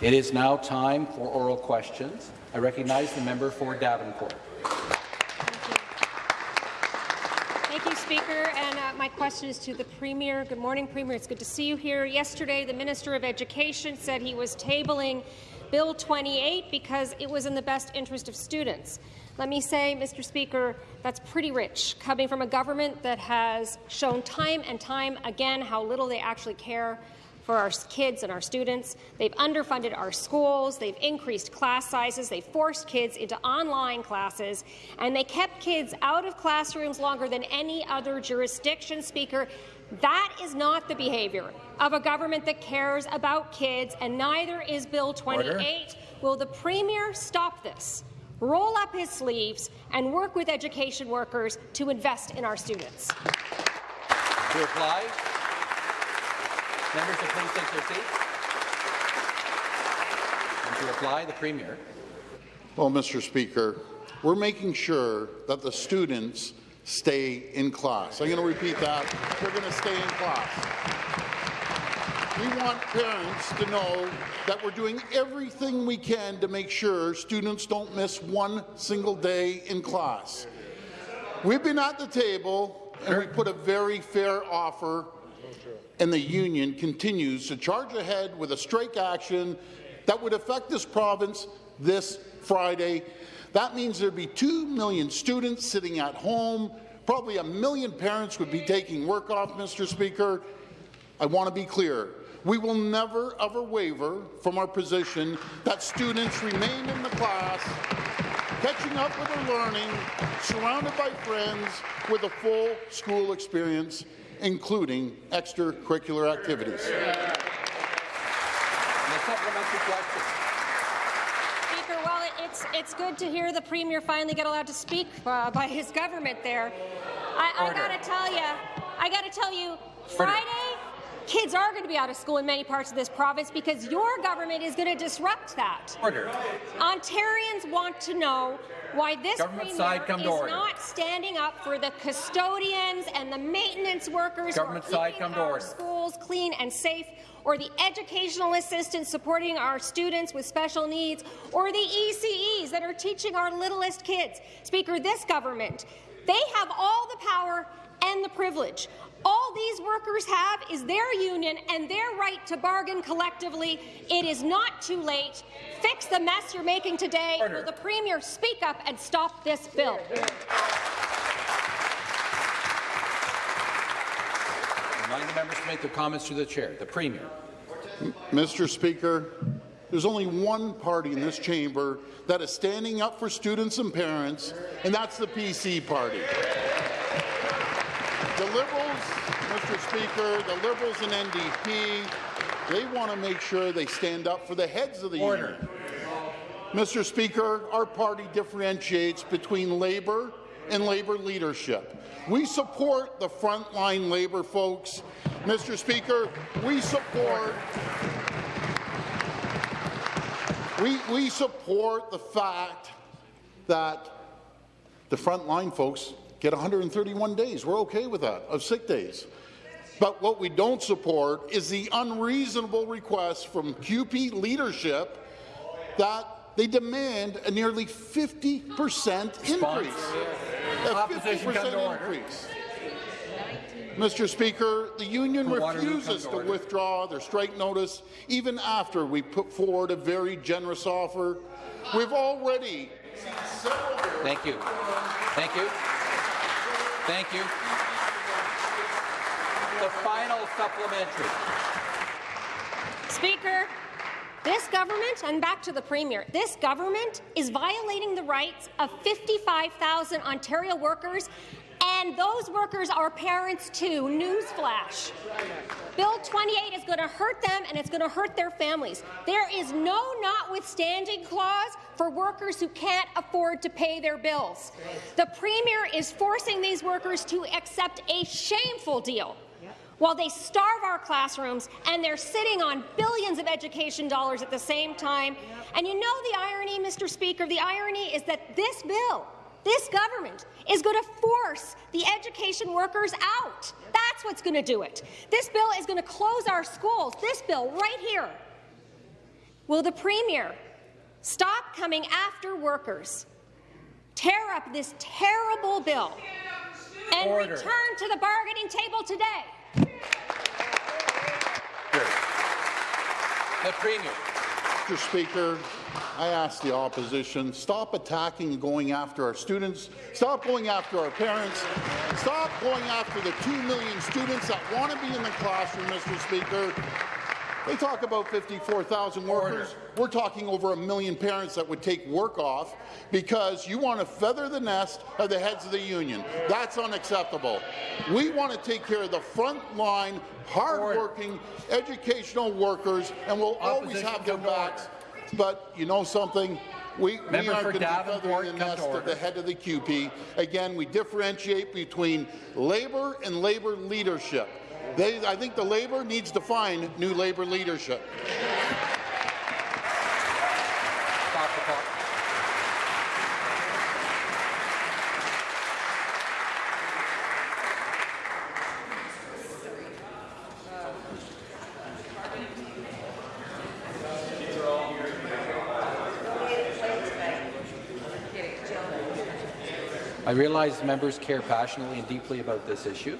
It is now time for oral questions. I recognize the member for Davenport. Thank you, Thank you Speaker. And uh, my question is to the Premier. Good morning, Premier. It's good to see you here. Yesterday, the Minister of Education said he was tabling Bill 28 because it was in the best interest of students. Let me say, Mr. Speaker, that's pretty rich, coming from a government that has shown time and time again how little they actually care for our kids and our students. They've underfunded our schools, they've increased class sizes, they've forced kids into online classes, and they kept kids out of classrooms longer than any other jurisdiction, Speaker. That is not the behaviour of a government that cares about kids, and neither is Bill 28. Order. Will the Premier stop this? roll up his sleeves and work with education workers to invest in our students. To reply, members will please take their seats. And to reply, the Premier. Well, Mr. Speaker, we're making sure that the students stay in class. I'm going to repeat that. They're going to stay in class. We want parents to know that we're doing everything we can to make sure students don't miss one single day in class. We've been at the table and we put a very fair offer and the union continues to charge ahead with a strike action that would affect this province this Friday. That means there'd be 2 million students sitting at home. Probably a million parents would be taking work off, Mr. Speaker. I want to be clear. We will never, ever waver from our position that students remain in the class, catching up with their learning, surrounded by friends with a full school experience, including extracurricular activities. Speaker, well, it's, it's good to hear the Premier finally get allowed to speak uh, by his government there. I, I got to tell you, I got to tell you, Friday, Kids are going to be out of school in many parts of this province because your government is going to disrupt that. Order. Ontarians want to know why this Government premier side, come is not standing up for the custodians and the maintenance workers Government who are keeping our schools clean and safe, or the educational assistants supporting our students with special needs, or the ECEs that are teaching our littlest kids. Speaker, this government, they have all the power and the privilege. All these workers have is their union and their right to bargain collectively. It is not too late. Fix the mess you're making today. Order. Will the Premier speak up and stop this bill? Remind the members to make their comments to the chair. The Premier. Mr. Speaker, there's only one party in this chamber that is standing up for students and parents, and that's the PC party. The Liberals, Mr. Speaker, the Liberals and NDP, they want to make sure they stand up for the heads of the Order. union. Mr. Speaker, our party differentiates between Labour and Labour leadership. We support the frontline Labour folks. Mr. Speaker, we support we, we support the fact that the frontline folks get 131 days. We're okay with that, of sick days. But what we don't support is the unreasonable request from CUPE leadership that they demand a nearly 50 percent increase. A 50 percent increase. Mr. Speaker, the union refuses to, to withdraw their strike notice even after we put forward a very generous offer. We've already Thank you. Thank you. Thank you. The final supplementary. Speaker, this government, and back to the Premier, this government is violating the rights of 55,000 Ontario workers and those workers are parents too. Newsflash. Bill 28 is going to hurt them and it's going to hurt their families. There is no notwithstanding clause for workers who can't afford to pay their bills. The Premier is forcing these workers to accept a shameful deal while they starve our classrooms and they're sitting on billions of education dollars at the same time. And you know the irony, Mr. Speaker, the irony is that this bill this government is going to force the education workers out. That's what's going to do it. This bill is going to close our schools. This bill right here Will the Premier stop coming after workers, tear up this terrible bill, and Order. return to the bargaining table today? The Premier. Mr. Speaker, I ask the opposition, stop attacking and going after our students, stop going after our parents, stop going after the 2 million students that want to be in the classroom, Mr. Speaker. They talk about 54,000 workers. We're talking over a million parents that would take work off because you want to feather the nest of the heads of the union. That's unacceptable. We want to take care of the frontline, hard-working, educational workers, and we'll always have their backs. But you know something? We, we aren't going to be feathering the nest of the head of the CUPE. Again, we differentiate between Labour and Labour leadership. They, I think the Labour needs to find new Labour leadership. Stop the clock. I realize members care passionately and deeply about this issue.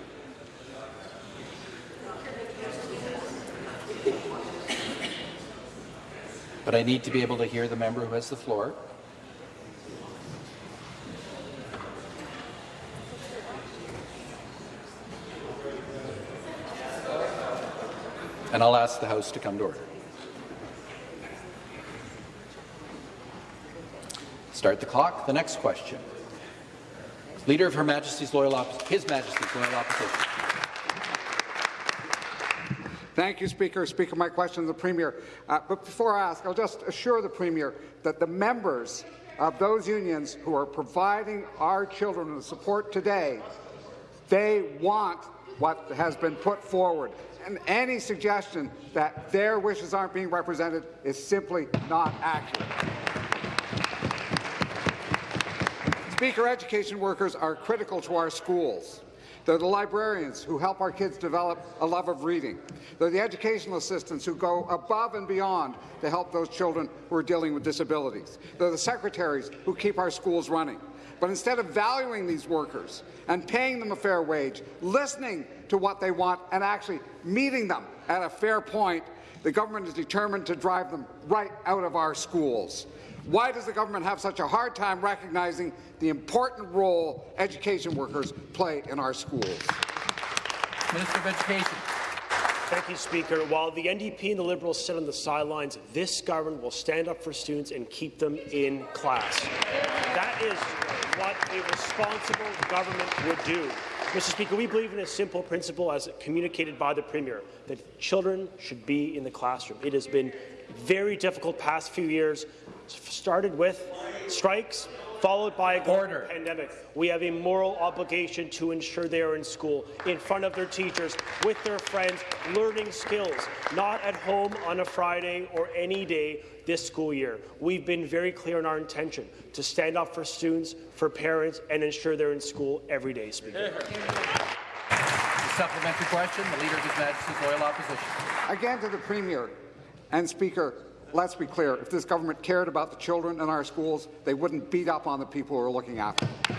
But I need to be able to hear the member who has the floor. And I'll ask the House to come to order. Start the clock. The next question. Leader of Her Majesty's Loyal Oppos- His Majesty's Loyal Opposition. Thank you, Speaker. Speaker, my question to the Premier. Uh, but before I ask, I'll just assure the Premier that the members of those unions who are providing our children the support today, they want what has been put forward. And any suggestion that their wishes aren't being represented is simply not accurate. Speaker, education workers are critical to our schools. They're the librarians who help our kids develop a love of reading. They're the educational assistants who go above and beyond to help those children who are dealing with disabilities. They're the secretaries who keep our schools running. But instead of valuing these workers and paying them a fair wage, listening to what they want and actually meeting them at a fair point, the government is determined to drive them right out of our schools. Why does the government have such a hard time recognizing the important role education workers play in our schools? Minister of Education. Thank you, Speaker. While the NDP and the Liberals sit on the sidelines, this government will stand up for students and keep them in class. That is what a responsible government would do. Mr. Speaker, we believe in a simple principle as communicated by the Premier, that children should be in the classroom. It has been very difficult past few years, started with strikes, followed by a global Order. pandemic. We have a moral obligation to ensure they are in school, in front of their teachers, with their friends, learning skills, not at home on a Friday or any day this school year. We've been very clear in our intention to stand up for students, for parents, and ensure they're in school every day, Speaker. The supplementary question, the Leader of His Majesty's Loyal Opposition. Again to the Premier and Speaker, let's be clear, if this government cared about the children in our schools, they wouldn't beat up on the people who are looking after them.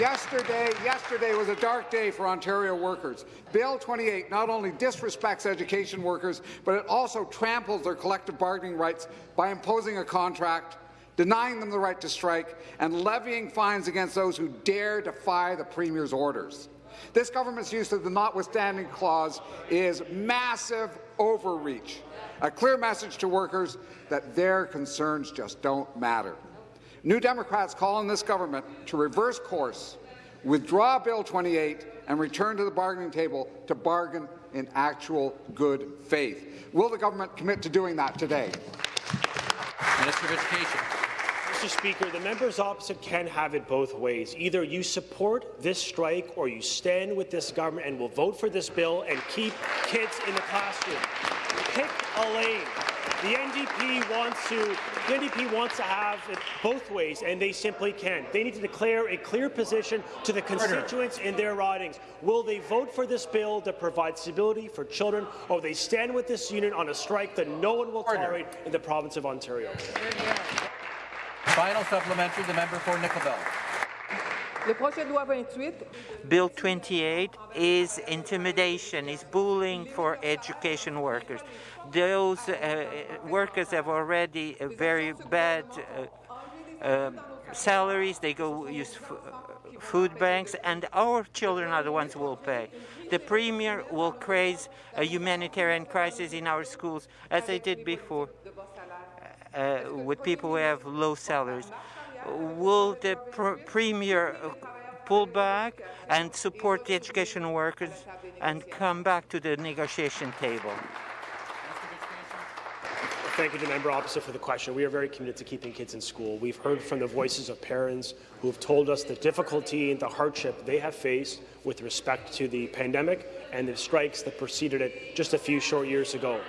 Yesterday, yesterday was a dark day for Ontario workers. Bill 28 not only disrespects education workers, but it also tramples their collective bargaining rights by imposing a contract, denying them the right to strike, and levying fines against those who dare defy the Premier's orders. This government's use of the notwithstanding clause is massive overreach, a clear message to workers that their concerns just don't matter. New Democrats call on this government to reverse course, withdraw Bill 28, and return to the bargaining table to bargain in actual good faith. Will the government commit to doing that today? Minister of Education. Mr. Speaker, the members opposite can have it both ways. Either you support this strike or you stand with this government and will vote for this bill and keep kids in the classroom. Pick a lane. The NDP wants to the NDP wants to have it both ways, and they simply can't. They need to declare a clear position to the constituents in their ridings. Will they vote for this bill that provides stability for children, or will they stand with this union on a strike that no one will tolerate in the province of Ontario? Final supplementary, the member for Nickel Belt. Bill 28 is intimidation, is bullying for education workers. Those uh, workers have already uh, very bad uh, uh, salaries. They go use food banks, and our children are the ones who will pay. The Premier will create a humanitarian crisis in our schools, as they did before, uh, Uh, with people who have low salaries will the pr Premier pull back and support the education workers and come back to the negotiation table? Thank you to the member opposite for the question. We are very committed to keeping kids in school. We've heard from the voices of parents who have told us the difficulty and the hardship they have faced with respect to the pandemic and the strikes that preceded it just a few short years ago.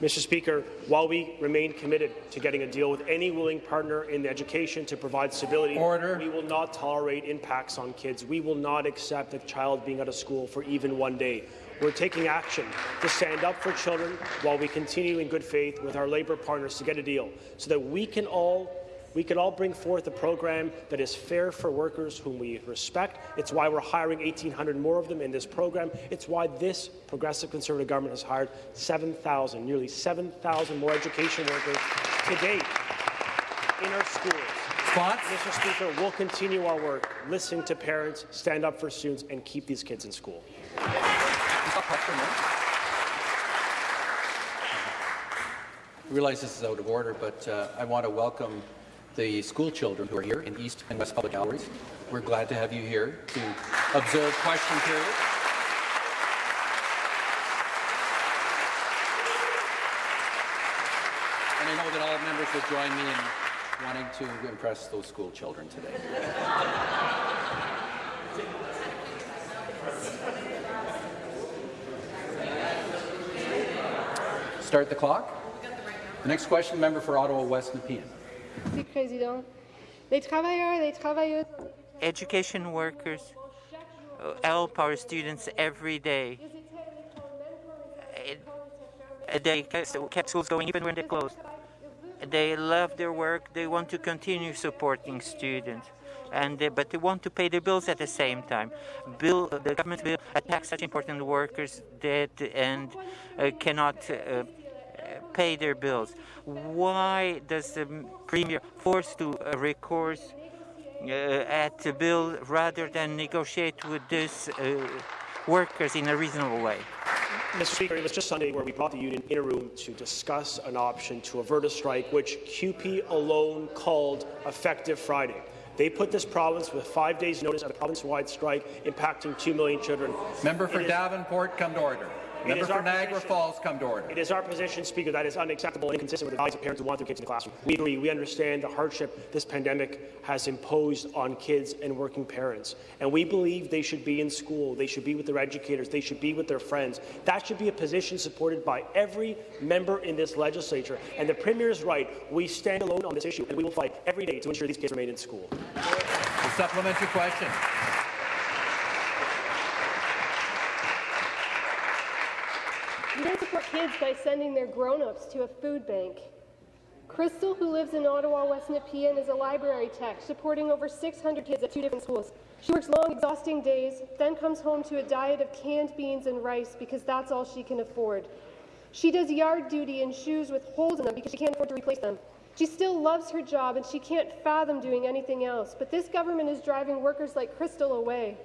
Mr. Speaker, while we remain committed to getting a deal with any willing partner in education to provide stability, Order. we will not tolerate impacts on kids. We will not accept a child being out of school for even one day. We're taking action to stand up for children while we continue in good faith with our labour partners to get a deal so that we can all we can all bring forth a program that is fair for workers whom we respect. It's why we're hiring 1,800 more of them in this program. It's why this progressive Conservative government has hired 7,000, nearly 7,000 more education workers to date in our schools. Response? Mr. Speaker, we'll continue our work, listen to parents, stand up for students, and keep these kids in school. I realize this is out of order, but uh, I want to welcome the school children who are here in East and West Public Galleries. We're glad to have you here to observe question period. And I know that all members will join me in wanting to impress those school children today. Start the clock. The next question, member for Ottawa West Nepean. Education workers uh, help our students every day. Uh, They kept schools going even when they closed. They love their work. They want to continue supporting students, and they, but they want to pay their bills at the same time. Bill, the government will attack such important workers that and uh, cannot. Uh, pay their bills. Why does the premier force to uh, recourse uh, at the bill rather than negotiate with these uh, workers in a reasonable way? Mr. Speaker, it was just Sunday where we brought the union in a room to discuss an option to avert a strike, which CUPE alone called Effective Friday. They put this province with five days' notice of a province-wide strike impacting two million children. Member for It is- Davenport, come to order. Member for Niagara position- Falls, come to order. It is our position, Speaker, that is unacceptable and inconsistent with the values of parents who want their kids in the classroom. We agree. We understand the hardship this pandemic has imposed on kids and working parents. And we believe they should be in school. They should be with their educators. They should be with their friends. That should be a position supported by every member in this legislature. And the Premier is right. We stand alone on this issue, and we will fight every day to ensure these kids remain in school. The supplementary question. Don't support kids by sending their grown-ups to a food bank. Crystal, who lives in Ottawa, West Nepean, is a library tech, supporting over 600 kids at two different schools. She works long, exhausting days, then comes home to a diet of canned beans and rice because that's all she can afford. She does yard duty in shoes with holes in them because she can't afford to replace them. She still loves her job and she can't fathom doing anything else, but this government is driving workers like Crystal away.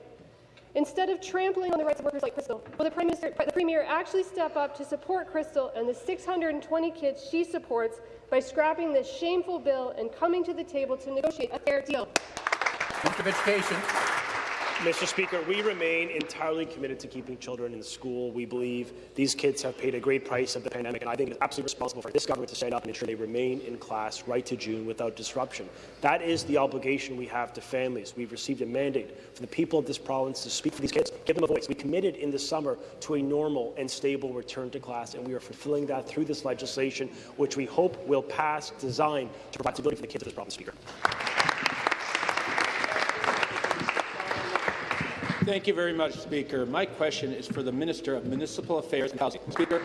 Instead of trampling on the rights of workers like Crystal, will the, Prime Minister, the Premier actually step up to support Crystal and the 620 kids she supports by scrapping this shameful bill and coming to the table to negotiate a fair deal? Minister of Education. Mr. Speaker, we remain entirely committed to keeping children in school. We believe these kids have paid a great price of the pandemic, and I think it is absolutely responsible for this government to stand up and ensure they remain in class right to June without disruption. That is the obligation we have to families. We've received a mandate from the people of this province to speak for these kids. give them a voice. We committed in the summer to a normal and stable return to class, and we are fulfilling that through this legislation, which we hope will pass, designed to provide stability for the kids of this province, Speaker. Thank you very much, Speaker. My question is for the Minister of Municipal Affairs and Housing. Speaker,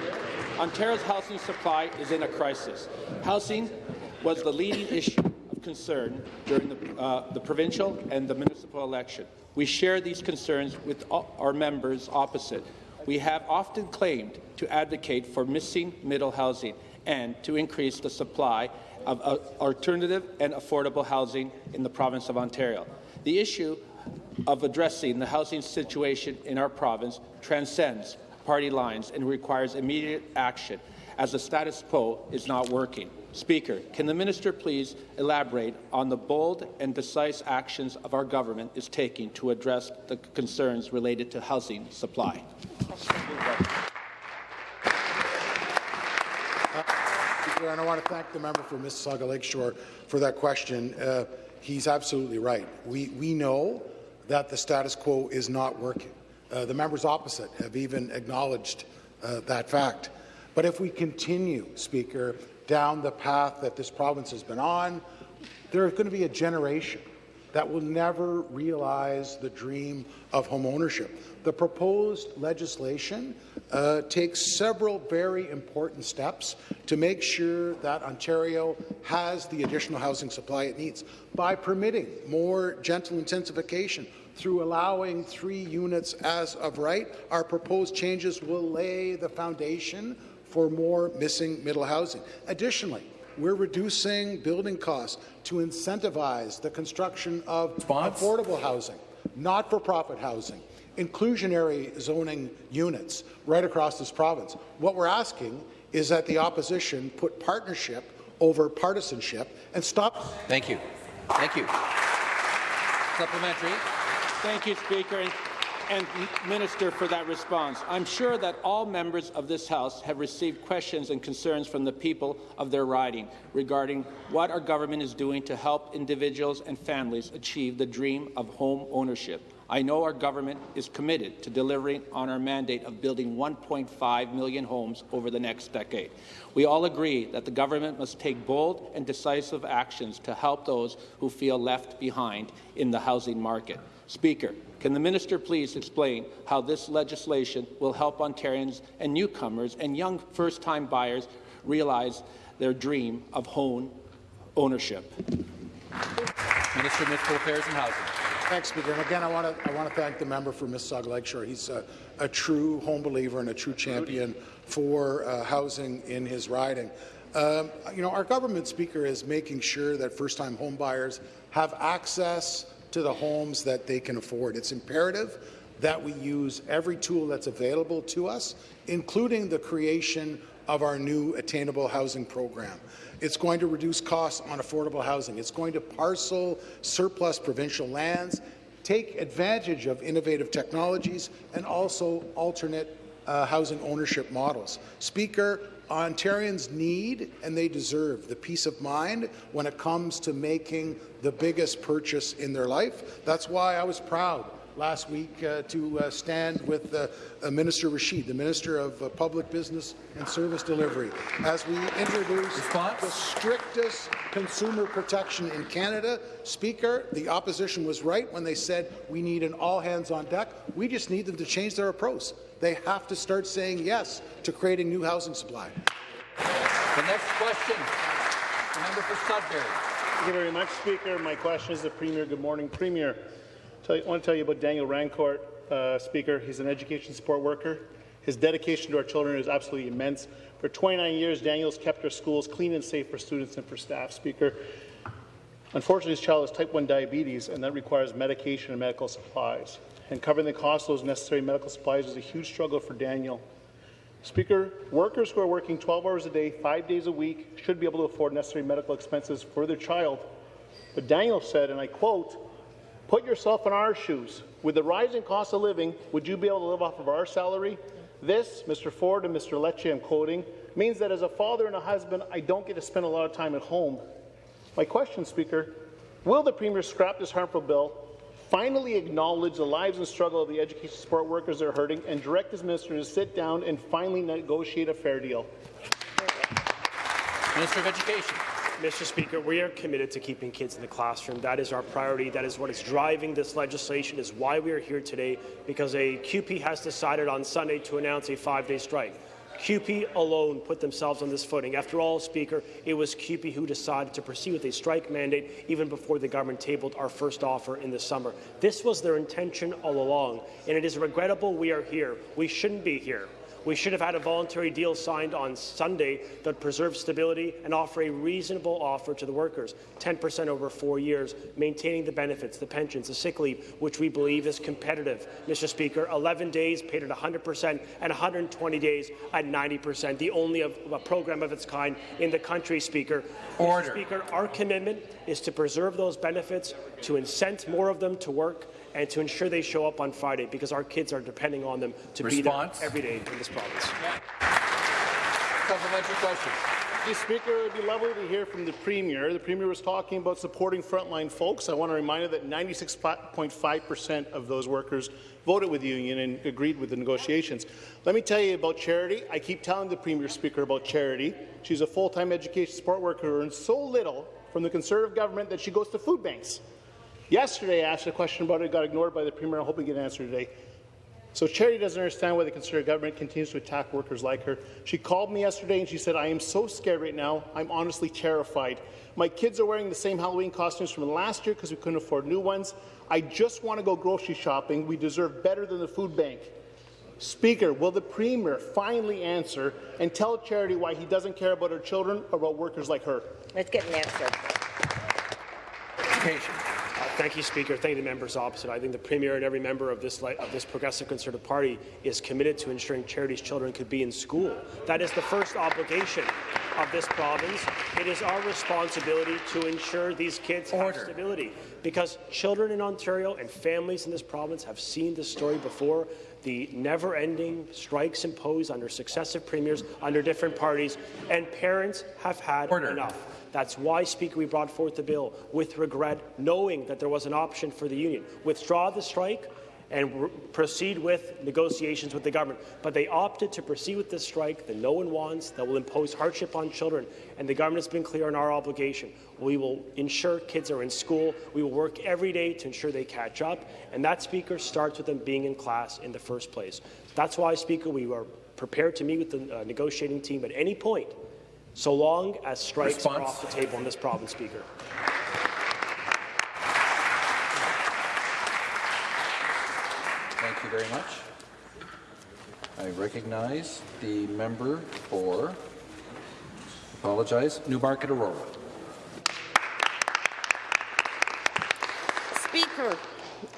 Ontario's housing supply is in a crisis. Housing was the leading issue of concern during the, uh, the provincial and the municipal election. We share these concerns with our members opposite. We have often claimed to advocate for missing middle housing and to increase the supply of uh, alternative and affordable housing in the province of Ontario. The issue of addressing the housing situation in our province transcends party lines and requires immediate action, as the status quo is not working. Speaker, can the minister please elaborate on the bold and decisive actions of our government is taking to address the concerns related to housing supply? Speaker, and I want to thank the member for Mississauga Lakeshore for that question. Uh, he's absolutely right. We, we know that the status quo is not working. Uh, the members opposite have even acknowledged uh, that fact. But if we continue, Speaker, down the path that this province has been on, there is going to be a generation that will never realize the dream of home ownership. The proposed legislation uh, takes several very important steps to make sure that Ontario has the additional housing supply it needs by permitting more gentle intensification through allowing three units as of right. Our proposed changes will lay the foundation for more missing middle housing. Additionally, we're reducing building costs to incentivize the construction of Response? affordable housing, not-for-profit housing, inclusionary zoning units right across this province. What we're asking is that the opposition put partnership over partisanship and stop. Thank you. Thank you. Supplementary. Thank you, Speaker and Minister for that response. I'm sure that all members of this House have received questions and concerns from the people of their riding regarding what our government is doing to help individuals and families achieve the dream of home ownership. I know our government is committed to delivering on our mandate of building 1.5 million homes over the next decade. We all agree that the government must take bold and decisive actions to help those who feel left behind in the housing market. Speaker, can the minister please explain how this legislation will help Ontarians and newcomers and young first-time buyers realize their dream of home ownership? Minister of Municipal Affairs and Housing. Thanks, Speaker. And again, I want to I want to thank the member for Mississauga Lakeshore. He's a, a true home believer and a true champion for uh, housing in his riding. Um, you know, our government speaker is making sure that first-time home buyers have access to the homes that they can afford. It's imperative that we use every tool that's available to us, including the creation of our new attainable housing program. It's going to reduce costs on affordable housing. It's going to parcel surplus provincial lands, take advantage of innovative technologies, and also alternate uh, housing ownership models. Speaker, Ontarians need and they deserve the peace of mind when it comes to making the biggest purchase in their life. That's why I was proud last week uh, to uh, stand with uh, Minister Rasheed, the Minister of uh, Public Business and Service Delivery, as we introduce Response? the strictest consumer protection in Canada. Speaker, the opposition was right when they said we need an all-hands-on-deck. We just need them to change their approach. They have to start saying yes to creating new housing supply. The next question, the member for Sudbury. Thank you very much, Speaker. My question is the Premier. Good morning, Premier. I want to tell you about Daniel Rancourt, uh, Speaker. He's an education support worker. His dedication to our children is absolutely immense. For 29 years, Daniel's kept our schools clean and safe for students and for staff, Speaker. Unfortunately, his child has type 1 diabetes, and that requires medication and medical supplies and covering the cost of those necessary medical supplies is a huge struggle for Daniel. Speaker, workers who are working 12 hours a day, five days a week, should be able to afford necessary medical expenses for their child. But Daniel said, and I quote, Put yourself in our shoes. With the rising cost of living, would you be able to live off of our salary? This, Mr. Ford and Mr. Lecce, I'm quoting, means that as a father and a husband, I don't get to spend a lot of time at home. My question, Speaker, will the Premier scrap this harmful bill finally acknowledge the lives and struggle of the education support workers that are hurting and direct his minister to sit down and finally negotiate a fair deal? Minister of Education. Mr. Speaker, we are committed to keeping kids in the classroom. That is our priority. That is what is driving this legislation, is why we are here today, because a CUPE has decided on Sunday to announce a five-day strike. CUPE alone put themselves on this footing. After all, Speaker, it was CUPE who decided to proceed with a strike mandate even before the government tabled our first offer in the summer. This was their intention all along, and it is regrettable we are here. We shouldn't be here. We should have had a voluntary deal signed on Sunday that preserves stability and offer a reasonable offer to the workers, 10% over four years, maintaining the benefits, the pensions, the sick leave, which we believe is competitive. Mr. Speaker, 11 days paid at 100% and 120 days at 90%, the only of, a program of its kind in the country, Speaker. Order. Mr. Speaker, our commitment is to preserve those benefits, to incent more of them to work, and to ensure they show up on Friday because our kids are depending on them to Response. be there every day in this province. Supplementary question. Mr. Speaker, it would be lovely to hear from the Premier. The Premier was talking about supporting frontline folks. I want to remind you that 96.5 percent of those workers voted with the union and agreed with the negotiations. Let me tell you about Charity. I keep telling the Premier Speaker about Charity. She's a full-time education support worker who earns so little from the Conservative government that she goes to food banks. Yesterday, I asked a question about it, got ignored by the Premier. I hope we get an answer today. So Charity doesn't understand why the Conservative government continues to attack workers like her. She called me yesterday and she said, I am so scared right now. I'm honestly terrified. My kids are wearing the same Halloween costumes from last year because we couldn't afford new ones. I just want to go grocery shopping. We deserve better than the food bank. Speaker, will the Premier finally answer and tell Charity why he doesn't care about her children or about workers like her? Let's get an answer. Education. Thank you, Speaker. Thank you, the members opposite. I think the Premier and every member of this, of this Progressive Conservative Party is committed to ensuring Charity's children could be in school. That is the first obligation of this province. It is our responsibility to ensure these kids Order. have stability because children in Ontario and families in this province have seen this story before the never-ending strikes imposed under successive premiers, under different parties, and parents have had Order. enough. That's why, Speaker, we brought forth the bill with regret, knowing that there was an option for the union. Withdraw the strike and proceed with negotiations with the government. But they opted to proceed with this strike that no one wants, that will impose hardship on children, and the government has been clear on our obligation. We will ensure kids are in school. We will work every day to ensure they catch up, and that, Speaker, starts with them being in class in the first place. That's why, Speaker, we are prepared to meet with the uh, negotiating team at any point so long as strikes are off the table in this province, Speaker. You very much. I recognize the member for, apologize, Newmarket Aurora. Speaker,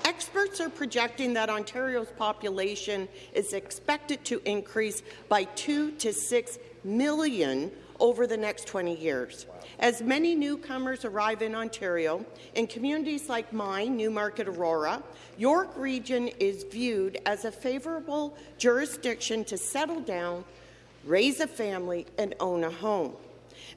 experts are projecting that Ontario's population is expected to increase by 2 to 6 million over the next 20 years. As many newcomers arrive in Ontario, in communities like mine, Newmarket Aurora, York Region is viewed as a favourable jurisdiction to settle down, raise a family, and own a home.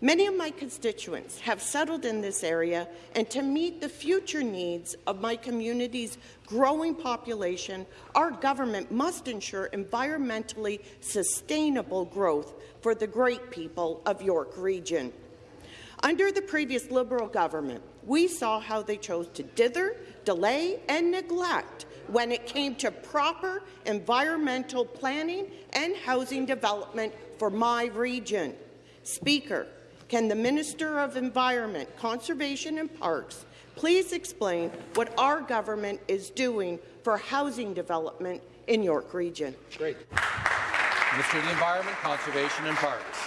Many of my constituents have settled in this area, and to meet the future needs of my community's growing population, our government must ensure environmentally sustainable growth for the great people of York Region. Under the previous Liberal government, we saw how they chose to dither, delay and neglect when it came to proper environmental planning and housing development for my region. Speaker, can the Minister of Environment, Conservation and Parks please explain what our government is doing for housing development in York Region? Great. Minister of the Environment, Conservation and Parks.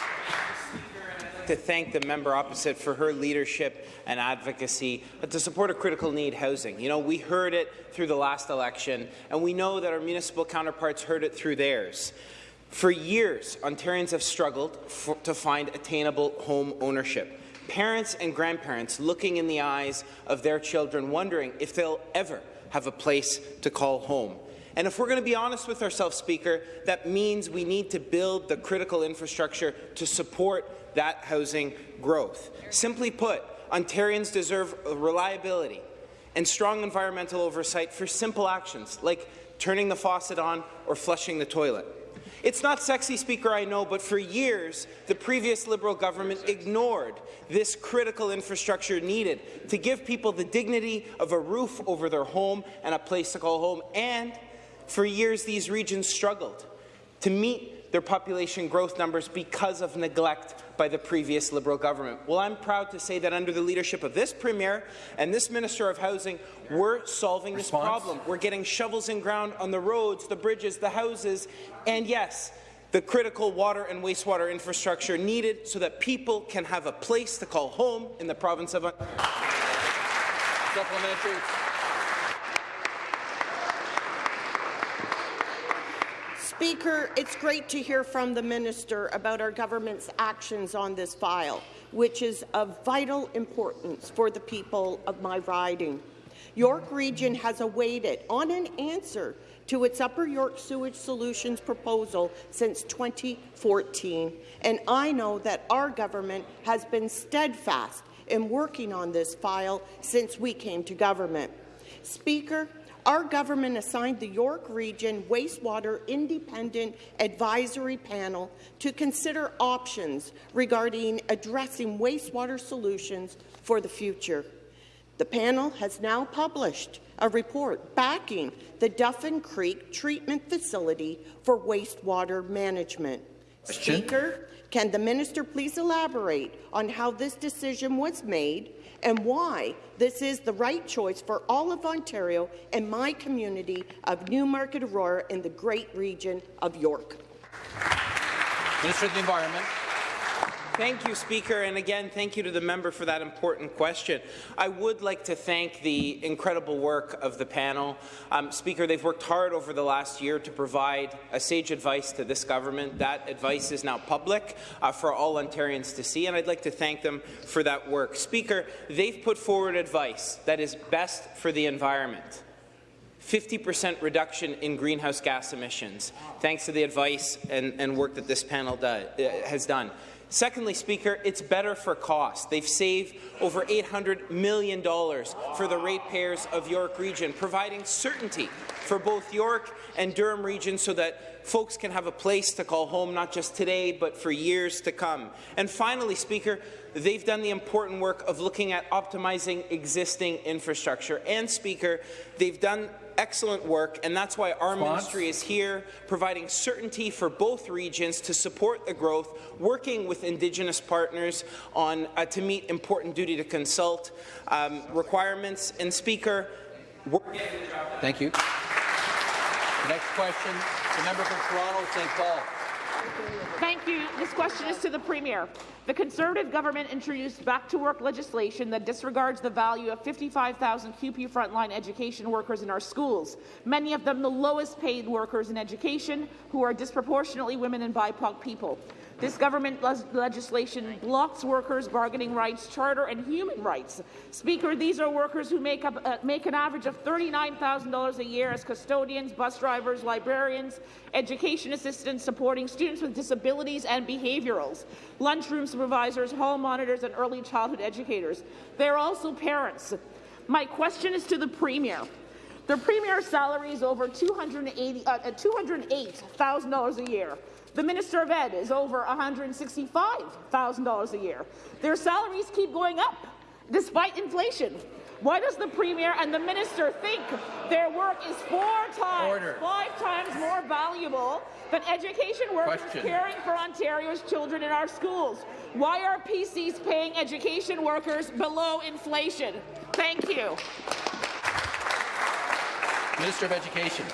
To thank the member opposite for her leadership and advocacy to support a critical need housing. You know, we heard it through the last election, and we know that our municipal counterparts heard it through theirs. For years, Ontarians have struggled for, to find attainable home ownership. Parents and grandparents looking in the eyes of their children, wondering if they'll ever have a place to call home. And if we're going to be honest with ourselves, Speaker, that means we need to build the critical infrastructure to support that housing growth. Simply put, Ontarians deserve reliability, and strong environmental oversight for simple actions like turning the faucet on or flushing the toilet. It's not sexy, Speaker, I know, but for years, the previous Liberal government ignored this critical infrastructure needed to give people the dignity of a roof over their home and a place to call home. And for years, these regions struggled to meet their population growth numbers because of neglect by the previous Liberal government. Well, I'm proud to say that under the leadership of this Premier and this Minister of Housing, we're solving Response. this problem. We're getting shovels in ground on the roads, the bridges, the houses, and yes, the critical water and wastewater infrastructure needed so that people can have a place to call home in the province of Supplementary. Speaker, it's great to hear from the minister about our government's actions on this file, which is of vital importance for the people of my riding. York Region has awaited on an answer to its Upper York Sewage Solutions proposal since 2014, and I know that our government has been steadfast in working on this file since we came to government. Speaker, our government assigned the York Region Wastewater Independent Advisory Panel to consider options regarding addressing wastewater solutions for the future. The panel has now published a report backing the Duffin Creek Treatment Facility for wastewater management. Question? Speaker, can the minister please elaborate on how this decision was made and why this is the right choice for all of Ontario and my community of Newmarket Aurora in the great region of York. Minister of the Environment. Thank you, Speaker, and again, thank you to the member for that important question. I would like to thank the incredible work of the panel. Um, Speaker, they've worked hard over the last year to provide a sage advice to this government. That advice is now public uh, for all Ontarians to see, and I'd like to thank them for that work. Speaker, they've put forward advice that is best for the environment. 50% reduction in greenhouse gas emissions, thanks to the advice and, and work that this panel do, uh, has done. Secondly, Speaker, it's better for cost. They've saved over $800 million for the ratepayers of York Region, providing certainty for both York and Durham Region so that folks can have a place to call home not just today but for years to come. And finally, Speaker, they've done the important work of looking at optimizing existing infrastructure. And, Speaker, they've done excellent work, and that's why our Response? ministry is here, providing certainty for both regions to support the growth, working with Indigenous partners on uh, to meet important duty to consult um, requirements. And Speaker, thank you. The next question, the member for Toronto St. Paul. Thank you. This question is to the Premier. The Conservative government introduced back-to-work legislation that disregards the value of 55,000 CUPE frontline education workers in our schools, many of them the lowest paid workers in education, who are disproportionately women and BIPOC people. This government legislation blocks workers' bargaining rights, charter and human rights. Speaker, these are workers who make, up, uh, make an average of $39,000 a year as custodians, bus drivers, librarians, education assistants supporting students with disabilities and behaviorals, lunchroom supervisors, hall monitors and early childhood educators. They're also parents. My question is to the Premier. The Premier's salary is over $208,000 uh, a year. The Minister of Ed is over $165,000 a year. Their salaries keep going up, despite inflation. Why does the Premier and the Minister think their work is four times, Order. five times more valuable than education workers Question. caring for Ontario's children in our schools? Why are PCs paying education workers below inflation? Thank you. Minister of Education.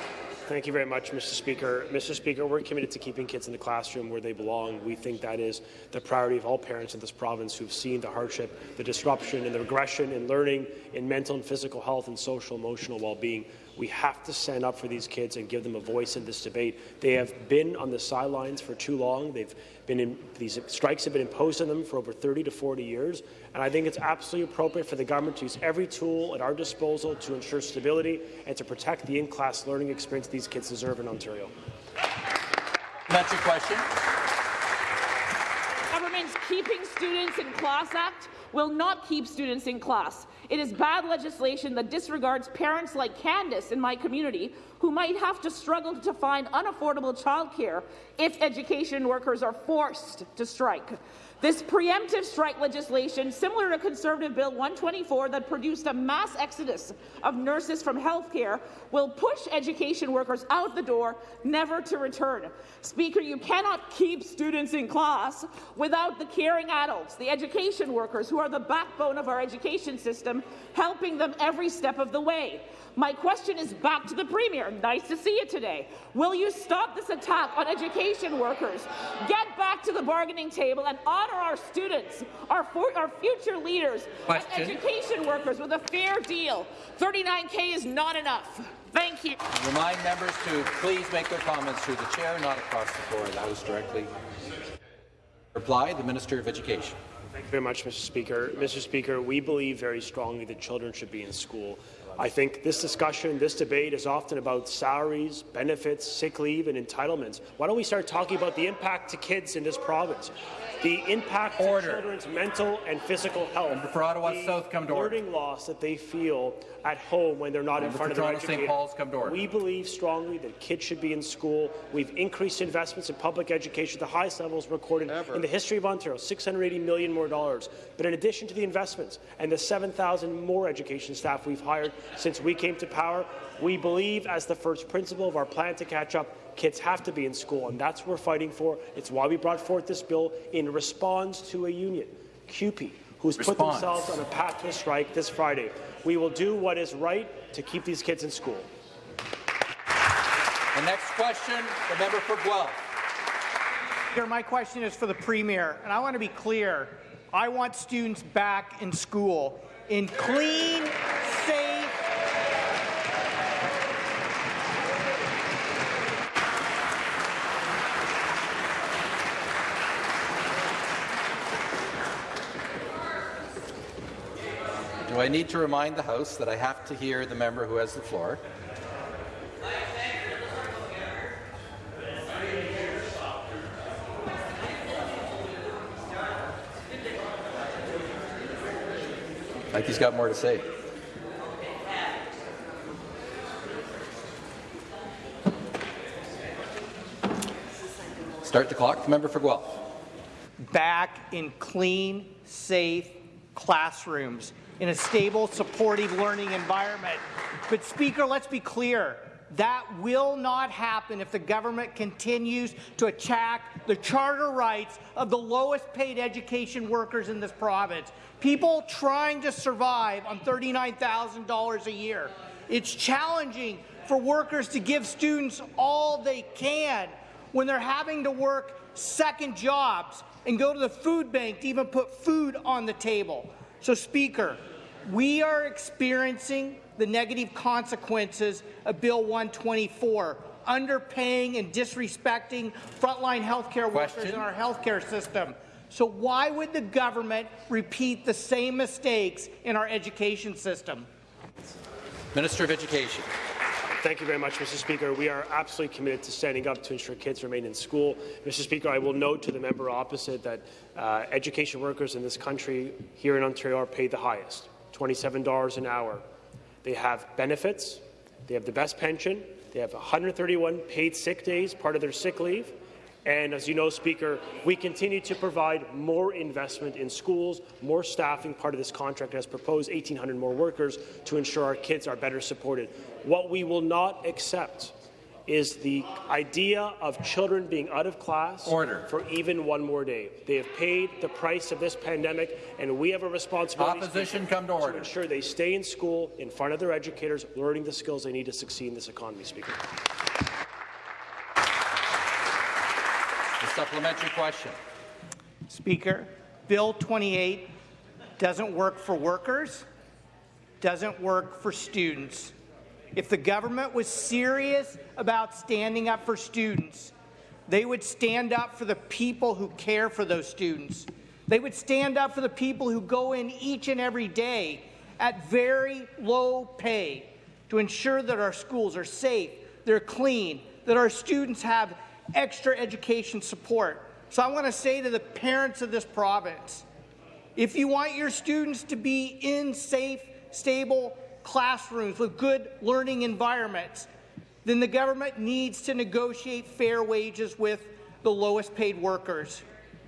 Thank you very much, Mr. Speaker. Mr. Speaker, we're committed to keeping kids in the classroom where they belong. We think that is the priority of all parents in this province who've seen the hardship, the disruption, and the regression in learning, in mental and physical health, and social emotional well-being. We have to stand up for these kids and give them a voice in this debate. They have been on the sidelines for too long. They've been in, these strikes have been imposed on them for over 30 to 40 years, and I think it's absolutely appropriate for the government to use every tool at our disposal to ensure stability and to protect the in-class learning experience these kids deserve in Ontario. That's your question. Government's Keeping Students in Class Act will not keep students in class. It is bad legislation that disregards parents like Candace in my community who might have to struggle to find unaffordable childcare if education workers are forced to strike. This preemptive strike legislation, similar to Conservative Bill 124 that produced a mass exodus of nurses from healthcare, will push education workers out the door, never to return. Speaker, you cannot keep students in class without the caring adults, the education workers, who are the backbone of our education system, helping them every step of the way. My question is back to the Premier. Nice to see you today. Will you stop this attack on education workers? Get back to the bargaining table and honour our students, our, our future leaders, question. and education workers with a fair deal. 39K is not enough. Thank you. Remind members to please make their comments through the chair, not across the floor of the House directly. Reply, the Minister of Education. Thank you very much, Mr. Speaker. Mr. Speaker, we believe very strongly that children should be in school. I think this discussion, this debate is often about salaries, benefits, sick leave and entitlements. Why don't we start talking about the impact to kids in this province? The impact order. to children's mental and physical health. Member for Ottawa the South, come to order. learning loss that they feel at home when they're not Member in front for of their Toronto St. Paul's, come to order. We believe strongly that kids should be in school. We've increased investments in public education, the highest levels recorded Ever. in the history of Ontario, 680 million more dollars. But in addition to the investments and the 7,000 more education staff we've hired since we came to power, we believe, as the first principle of our plan to catch up, kids have to be in school, and that's what we're fighting for. It's why we brought forth this bill in response to a union, CUPE, who's put themselves on a path to a strike this Friday. We will do what is right to keep these kids in school. The next question, the member for Guelph. Speaker, my question is for the Premier, and I want to be clear. I want students back in school in clean, safe, I need to remind the House that I have to hear the member who has the floor? Like he's got more to say. Start the clock. Member for Guelph. back in clean, safe classrooms in a stable, supportive learning environment. But, Speaker, let's be clear. That will not happen if the government continues to attack the charter rights of the lowest paid education workers in this province. People trying to survive on $39,000 a year. It's challenging for workers to give students all they can when they're having to work second jobs and go to the food bank to even put food on the table. So, Speaker, we are experiencing the negative consequences of Bill 124, underpaying and disrespecting frontline healthcare workers in our healthcare system. So why would the government repeat the same mistakes in our education system? Minister of Education. Thank you very much, Mr. Speaker. We are absolutely committed to standing up to ensure kids remain in school. Mr. Speaker, I will note to the member opposite that uh, education workers in this country here in Ontario are paid the highest, $27 an hour. They have benefits, they have the best pension, they have 131 paid sick days, part of their sick leave, and as you know, Speaker, we continue to provide more investment in schools, more staffing. Part of this contract has proposed 1,800 more workers to ensure our kids are better supported. What we will not accept is the idea of children being out of class Order. for even one more day. They have paid the price of this pandemic, and we have a responsibility Opposition, come to order. ensure they stay in school in front of their educators, learning the skills they need to succeed in this economy, Speaker. The supplementary question. Speaker, Bill 28 doesn't work for workers, doesn't work for students. If the government was serious about standing up for students, they would stand up for the people who care for those students. They would stand up for the people who go in each and every day at very low pay to ensure that our schools are safe, they're clean, that our students have extra education support. So I want to say to the parents of this province, if you want your students to be in safe stable classrooms with good learning environments, then the government needs to negotiate fair wages with the lowest paid workers.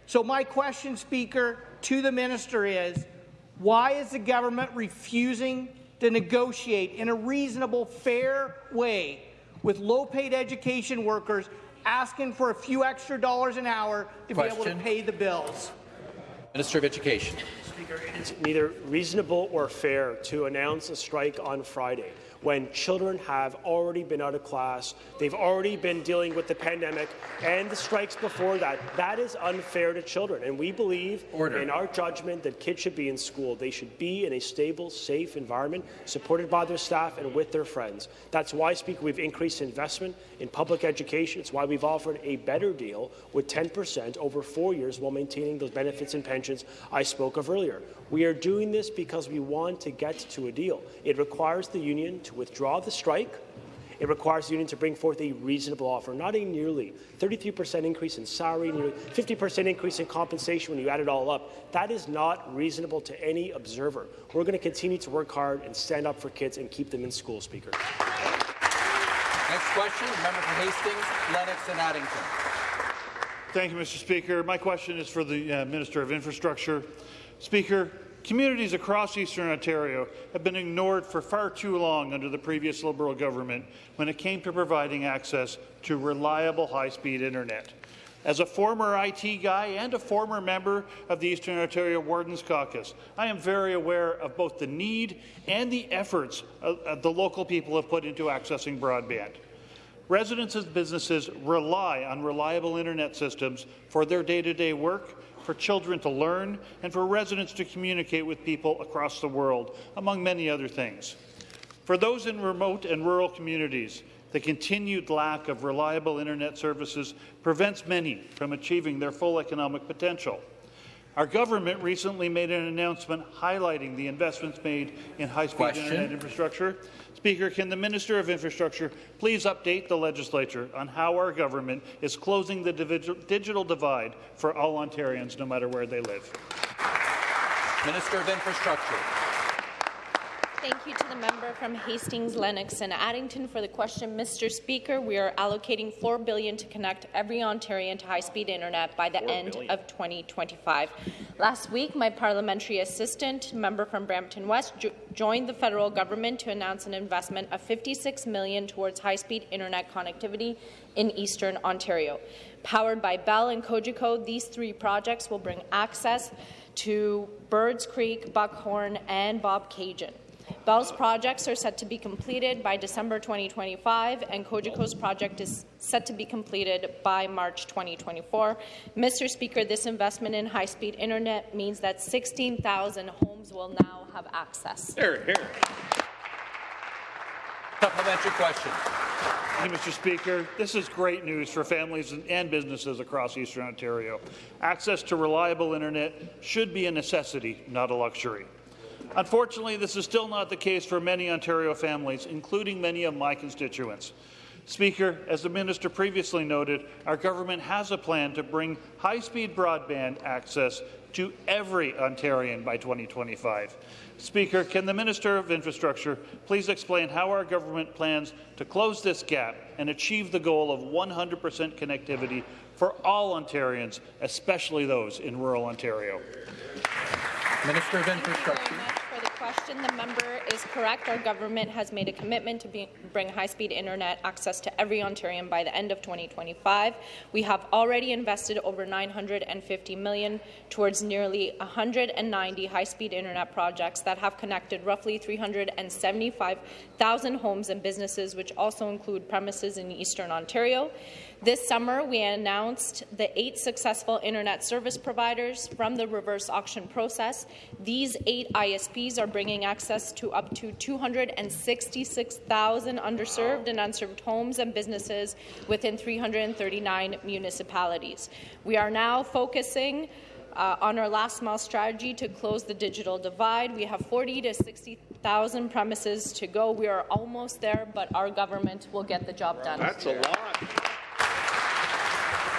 So my question, Speaker, to the minister is, why is the government refusing to negotiate in a reasonable, fair way with low-paid education workers asking for a few extra dollars an hour to Question. be able to pay the bills? Minister of Education. It is neither reasonable or fair to announce a strike on Friday when children have already been out of class, they've already been dealing with the pandemic and the strikes before that. That is unfair to children, and we believe Order. in our judgment that kids should be in school. They should be in a stable, safe environment, supported by their staff and with their friends. That's why, Speaker, we've increased investment in public education. It's why we've offered a better deal with 10% over four years while maintaining those benefits and pensions I spoke of earlier. We are doing this because we want to get to a deal. It requires the union to withdraw the strike. It requires the union to bring forth a reasonable offer, not a nearly 33% increase in salary, nearly 50% increase in compensation when you add it all up. That is not reasonable to any observer. We're going to continue to work hard and stand up for kids and keep them in school, Speaker. Next question, the member for Hastings, Lennox and Addington. Thank you, Mr. Speaker. My question is for the uh, Minister of Infrastructure. Speaker, communities across Eastern Ontario have been ignored for far too long under the previous Liberal government when it came to providing access to reliable high-speed internet. As a former IT guy and a former member of the Eastern Ontario Wardens Caucus, I am very aware of both the need and the efforts the local people have put into accessing broadband. Residents and businesses rely on reliable internet systems for their day-to-day work, for children to learn, and for residents to communicate with people across the world, among many other things. For those in remote and rural communities, the continued lack of reliable internet services prevents many from achieving their full economic potential. Our government recently made an announcement highlighting the investments made in high-speed internet infrastructure. Speaker, can the Minister of Infrastructure please update the legislature on how our government is closing the digital divide for all Ontarians, no matter where they live? Minister of Infrastructure. Thank you to the member from Hastings, Lennox and Addington for the question. Mr. Speaker, we are allocating 4 billion to connect every Ontarian to high-speed internet by the end of 2025. Last week, my parliamentary assistant, member from Brampton West, jo joined the federal government to announce an investment of 56 million towards high-speed internet connectivity in eastern Ontario. Powered by Bell and Cogeco, these three projects will bring access to Birds Creek, Buckhorn, and Bobcaygeon. Bell's projects are set to be completed by December 2025, and Cogeco's project is set to be completed by March 2024. Mr. Speaker, this investment in high-speed internet means that 16,000 homes will now have access. Here, here. Supplementary question. Thank you, Mr. Speaker. This is great news for families and businesses across Eastern Ontario. Access to reliable internet should be a necessity, not a luxury. Unfortunately, this is still not the case for many Ontario families, including many of my constituents. Speaker, as the minister previously noted, our government has a plan to bring high-speed broadband access to every Ontarian by 2025. Speaker, can the Minister of Infrastructure please explain how our government plans to close this gap and achieve the goal of 100% connectivity for all Ontarians, especially those in rural Ontario? Minister of Infrastructure. Question, the member is correct. Our government has made a commitment to be, bring high-speed internet access to every Ontarian by the end of 2025. We have already invested over 950 million towards nearly 190 high-speed internet projects that have connected roughly 375,000 homes and businesses, which also include premises in eastern Ontario. This summer, we announced the eight successful internet service providers from the reverse auction process. These eight ISPs are bringing access to up to 266,000 underserved and unserved homes and businesses within 339 municipalities. We are now focusing uh, on our last mile strategy to close the digital divide. We have 40 to 60,000 premises to go. We are almost there, but our government will get the job done. That's a lot.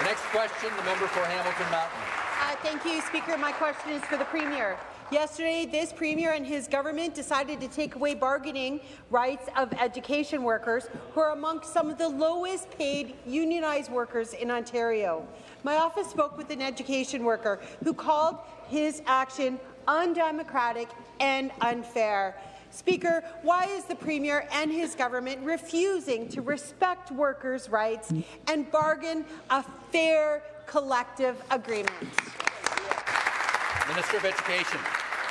Next question, the member for Hamilton Mountain. Uh, thank you, Speaker. My question is for the Premier. Yesterday, this Premier and his government decided to take away bargaining rights of education workers who are among some of the lowest paid unionized workers in Ontario. My office spoke with an education worker who called his action undemocratic and unfair. Speaker, why is the Premier and his government refusing to respect workers' rights and bargain a fair collective agreement? Minister of Education.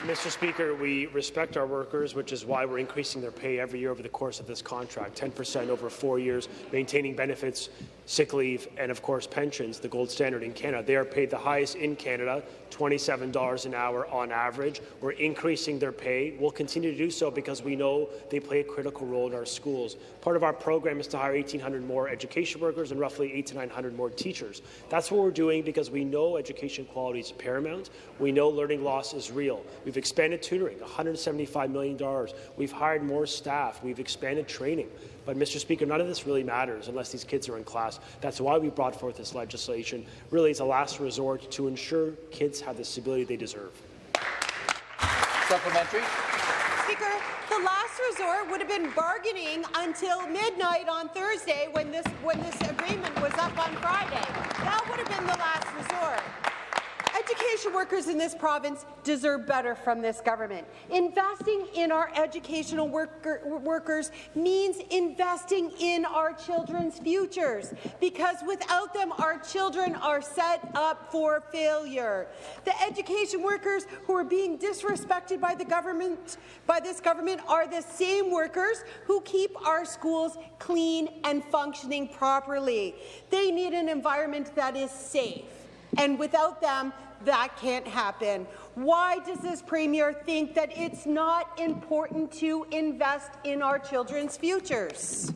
Mr. Speaker, we respect our workers, which is why we're increasing their pay every year over the course of this contract, 10% over four years, maintaining benefits, sick leave, and of course pensions, the gold standard in Canada. They are paid the highest in Canada, $27 an hour on average. We're increasing their pay. We'll continue to do so because we know they play a critical role in our schools. Part of our program is to hire 1,800 more education workers and roughly 8 to 900 more teachers. That's what we're doing because we know education quality is paramount. We know learning loss is real. We've expanded tutoring, $175 million. We've hired more staff. We've expanded training. But, Mr. Speaker, none of this really matters unless these kids are in class. That's why we brought forth this legislation, really as a last resort to ensure kids have the stability they deserve. Supplementary. Speaker, the last resort would have been bargaining until midnight on Thursday when this when this agreement was up on Friday. That would have been the last resort. Education workers in this province deserve better from this government. Investing in our educational worker, workers means investing in our children's futures, because without them, our children are set up for failure. The education workers who are being disrespected by the government, by this government, are the same workers who keep our schools clean and functioning properly. They need an environment that is safe. And without them, that can't happen. Why does this Premier think that it's not important to invest in our children's futures?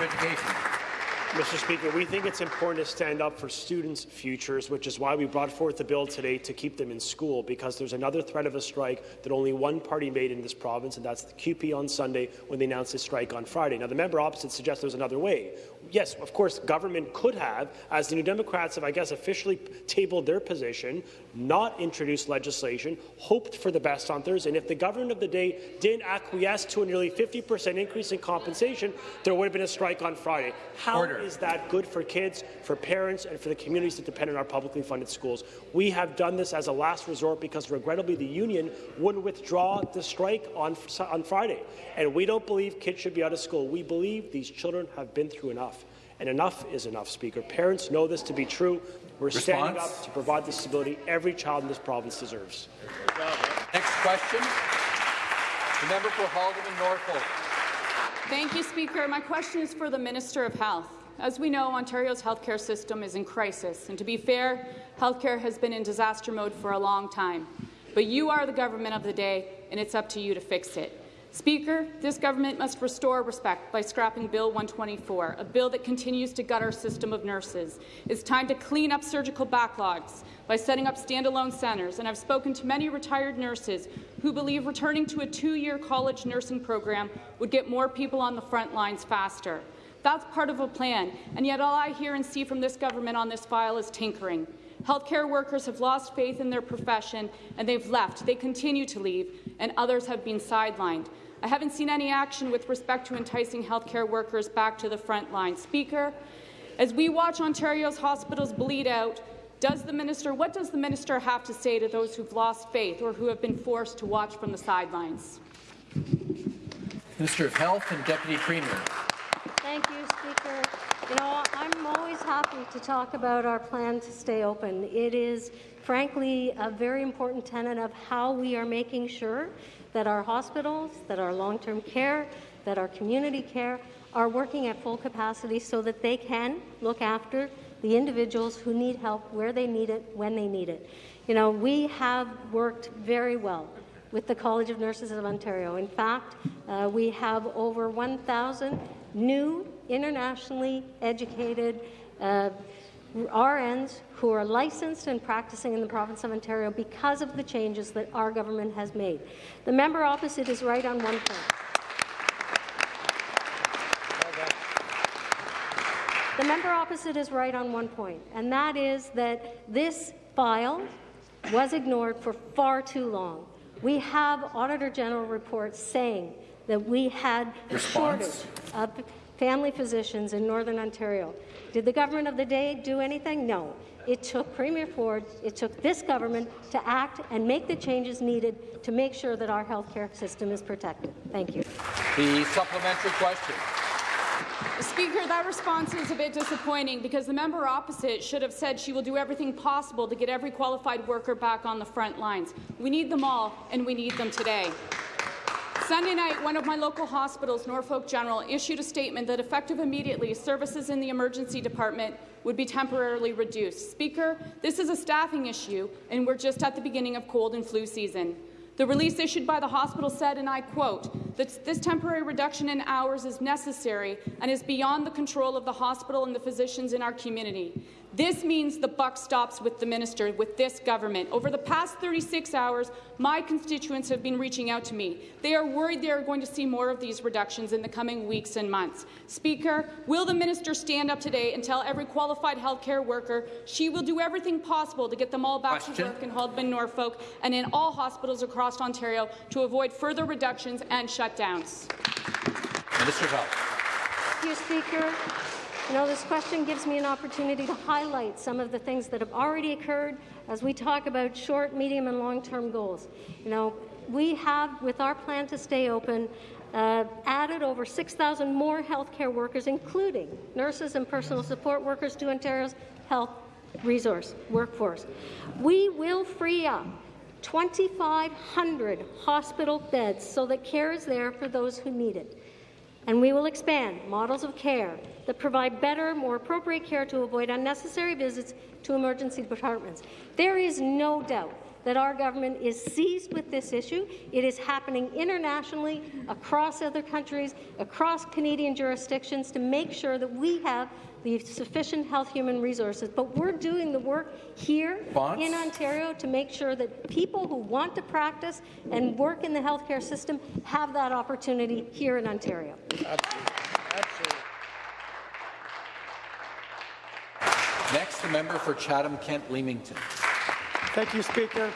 Education. Mr. Speaker, we think it's important to stand up for students' futures, which is why we brought forth the bill today to keep them in school, because there's another threat of a strike that only one party made in this province, and that's the CUPE on Sunday when they announced a strike on Friday. Now, the member opposite suggests there's another way. Yes, of course, government could have, as the New Democrats have, I guess, officially tabled their position, not introduced legislation, hoped for the best on Thursday. And if the government of the day didn't acquiesce to a nearly 50% increase in compensation, there would have been a strike on Friday. How Order. Is that good for kids, for parents, and for the communities that depend on our publicly funded schools? We have done this as a last resort because, regrettably, the union wouldn't withdraw the strike on, on Friday. And we don't believe kids should be out of school. We believe these children have been through enough. And enough is enough, Speaker. Parents know this to be true. We're Response? standing up to provide the stability every child in this province deserves. Next question. The member for Haldimand Norfolk. Thank you, Speaker. My question is for the Minister of Health. As we know, Ontario's healthcare system is in crisis, and to be fair, healthcare has been in disaster mode for a long time. But you are the government of the day, and it's up to you to fix it. Speaker, this government must restore respect by scrapping Bill 124, a bill that continues to gut our system of nurses. It's time to clean up surgical backlogs by setting up standalone centres, and I've spoken to many retired nurses who believe returning to a two-year college nursing program would get more people on the front lines faster. That's part of a plan, and yet all I hear and see from this government on this file is tinkering. Healthcare workers have lost faith in their profession, and they've left. They continue to leave, and others have been sidelined. I haven't seen any action with respect to enticing healthcare workers back to the front line. Speaker, as we watch Ontario's hospitals bleed out, does the minister, what does the minister have to say to those who've lost faith or who have been forced to watch from the sidelines? Minister of Health and Deputy Premier. Thank you, Speaker. You know, I'm always happy to talk about our plan to stay open. It is, frankly, a very important tenet of how we are making sure that our hospitals, that our long-term care, that our community care are working at full capacity so that they can look after the individuals who need help where they need it, when they need it. You know, we have worked very well with the College of Nurses of Ontario. In fact, uh, we have over 1,000 new internationally educated uh, RNs who are licensed and practicing in the province of Ontario because of the changes that our government has made. The member opposite is right on one point. The member opposite is right on one point, and that is that this file was ignored for far too long. We have Auditor General reports saying that we had a shortage of family physicians in Northern Ontario. Did the government of the day do anything? No. It took Premier Ford, it took this government to act and make the changes needed to make sure that our healthcare system is protected. Thank you. The supplementary question. Speaker, that response is a bit disappointing because the member opposite should have said she will do everything possible to get every qualified worker back on the front lines. We need them all, and we need them today. Sunday night, one of my local hospitals, Norfolk General, issued a statement that effective immediately, services in the emergency department would be temporarily reduced. Speaker, this is a staffing issue, and we're just at the beginning of cold and flu season. The release issued by the hospital said, and I quote, that this temporary reduction in hours is necessary and is beyond the control of the hospital and the physicians in our community. This means the buck stops with the minister, with this government. Over the past 36 hours, my constituents have been reaching out to me. They are worried they are going to see more of these reductions in the coming weeks and months. Speaker, will the minister stand up today and tell every qualified healthcare worker she will do everything possible to get them all back Question. to work in Haldimand, Norfolk, and in all hospitals across Ontario to avoid further reductions and shutdowns? Minister of Health. Thank you, Speaker. You know, this question gives me an opportunity to highlight some of the things that have already occurred as we talk about short, medium, and long-term goals. You know, we have, with our plan to stay open, uh, added over 6,000 more healthcare workers, including nurses and personal support workers, to Ontario's health resource workforce. We will free up 2,500 hospital beds so that care is there for those who need it. And we will expand models of care that provide better, more appropriate care to avoid unnecessary visits to emergency departments. There is no doubt that our government is seized with this issue. It is happening internationally, across other countries, across Canadian jurisdictions to make sure that we have the sufficient health human resources. But we're doing the work here Response? in Ontario to make sure that people who want to practice and work in the healthcare system have that opportunity here in Ontario. Absolutely. Absolutely. Next, the member for Chatham-Kent-Leamington. Thank you, Speaker.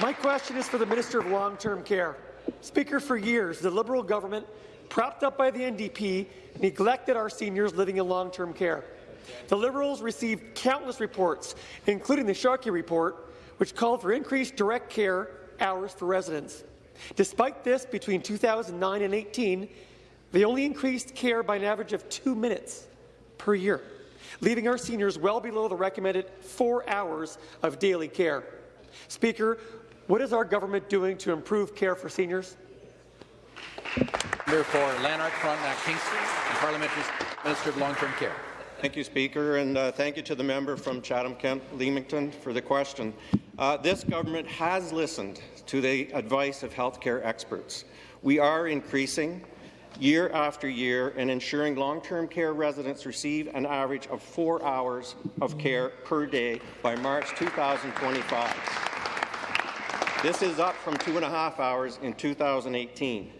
My question is for the Minister of Long-Term Care. Speaker, for years, the Liberal government, propped up by the NDP, neglected our seniors living in long-term care. The Liberals received countless reports, including the Sharkey report, which called for increased direct care hours for residents. Despite this, between 2009 and 18, they only increased care by an average of two minutes per year, leaving our seniors well below the recommended four hours of daily care. Speaker, what is our government doing to improve care for seniors? Member for Lanark, Frontenac, Kingston, and Parliamentary Minister of Long-Term Care. Thank you, Speaker, and uh, thank you to the member from Chatham-Kent-Leamington for the question. Uh, this government has listened to the advice of healthcare experts. We are increasing year after year and ensuring long-term care residents receive an average of four hours of care per day by March 2025. This is up from two and a half hours in 2018.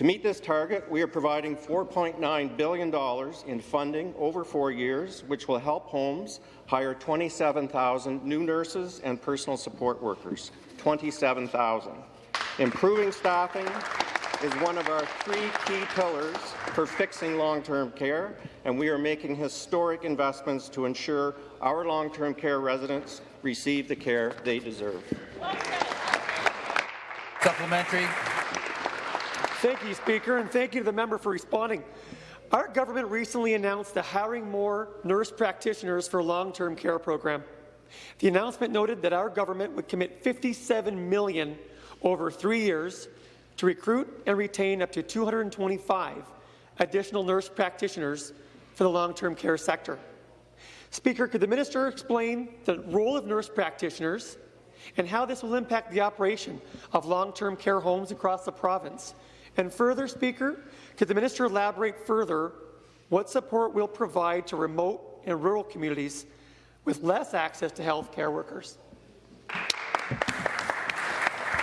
To meet this target, we are providing $4.9 billion in funding over four years, which will help homes hire 27,000 new nurses and personal support workers. 27,000. Improving staffing is one of our three key pillars for fixing long-term care, and we are making historic investments to ensure our long-term care residents receive the care they deserve. Supplementary. Thank you, Speaker, and thank you to the member for responding. Our government recently announced the Hiring More Nurse Practitioners for Long-Term Care program. The announcement noted that our government would commit 57 million over three years to recruit and retain up to 225 additional nurse practitioners for the long-term care sector. Speaker, could the minister explain the role of nurse practitioners and how this will impact the operation of long-term care homes across the province? And further, Speaker, could the minister elaborate further what support will provide to remote and rural communities with less access to health care workers?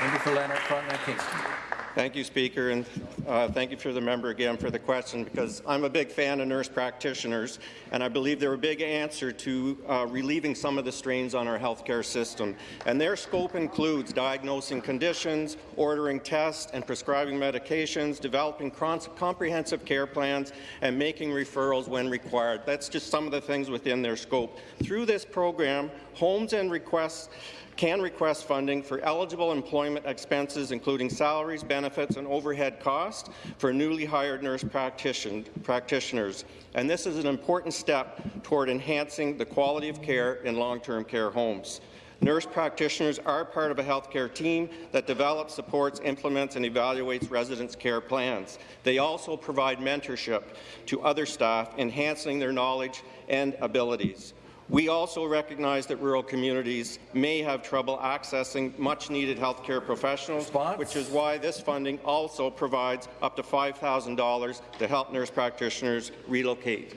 Member for Lanark. Thank you, Speaker, and uh, thank you for the member again for the question, because I'm a big fan of nurse practitioners, and I believe they're a big answer to uh, relieving some of the strains on our healthcare system. And their scope includes diagnosing conditions, ordering tests and prescribing medications, developing comprehensive care plans, and making referrals when required. That's just some of the things within their scope. Through this program, homes and requests can request funding for eligible employment expenses, including salaries, benefits, and overhead costs for newly hired nurse practitioners. And this is an important step toward enhancing the quality of care in long-term care homes. Nurse practitioners are part of a healthcare team that develops, supports, implements, and evaluates residents' care plans. They also provide mentorship to other staff, enhancing their knowledge and abilities. We also recognize that rural communities may have trouble accessing much-needed healthcare professionals, Response? which is why this funding also provides up to $5,000 to help nurse practitioners relocate.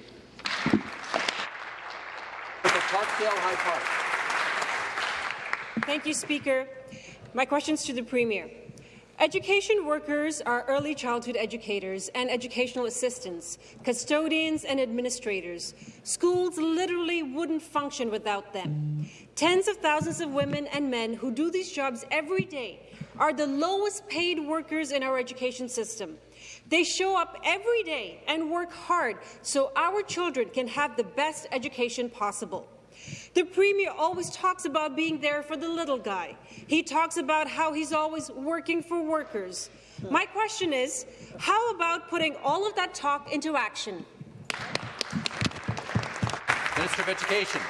Thank you, Speaker. My question is to the Premier. Education workers are early childhood educators and educational assistants, custodians and administrators. Schools literally wouldn't function without them. Tens of thousands of women and men who do these jobs every day are the lowest paid workers in our education system. They show up every day and work hard so our children can have the best education possible. The Premier always talks about being there for the little guy. He talks about how he's always working for workers. My question is, how about putting all of that talk into action? Minister of Education.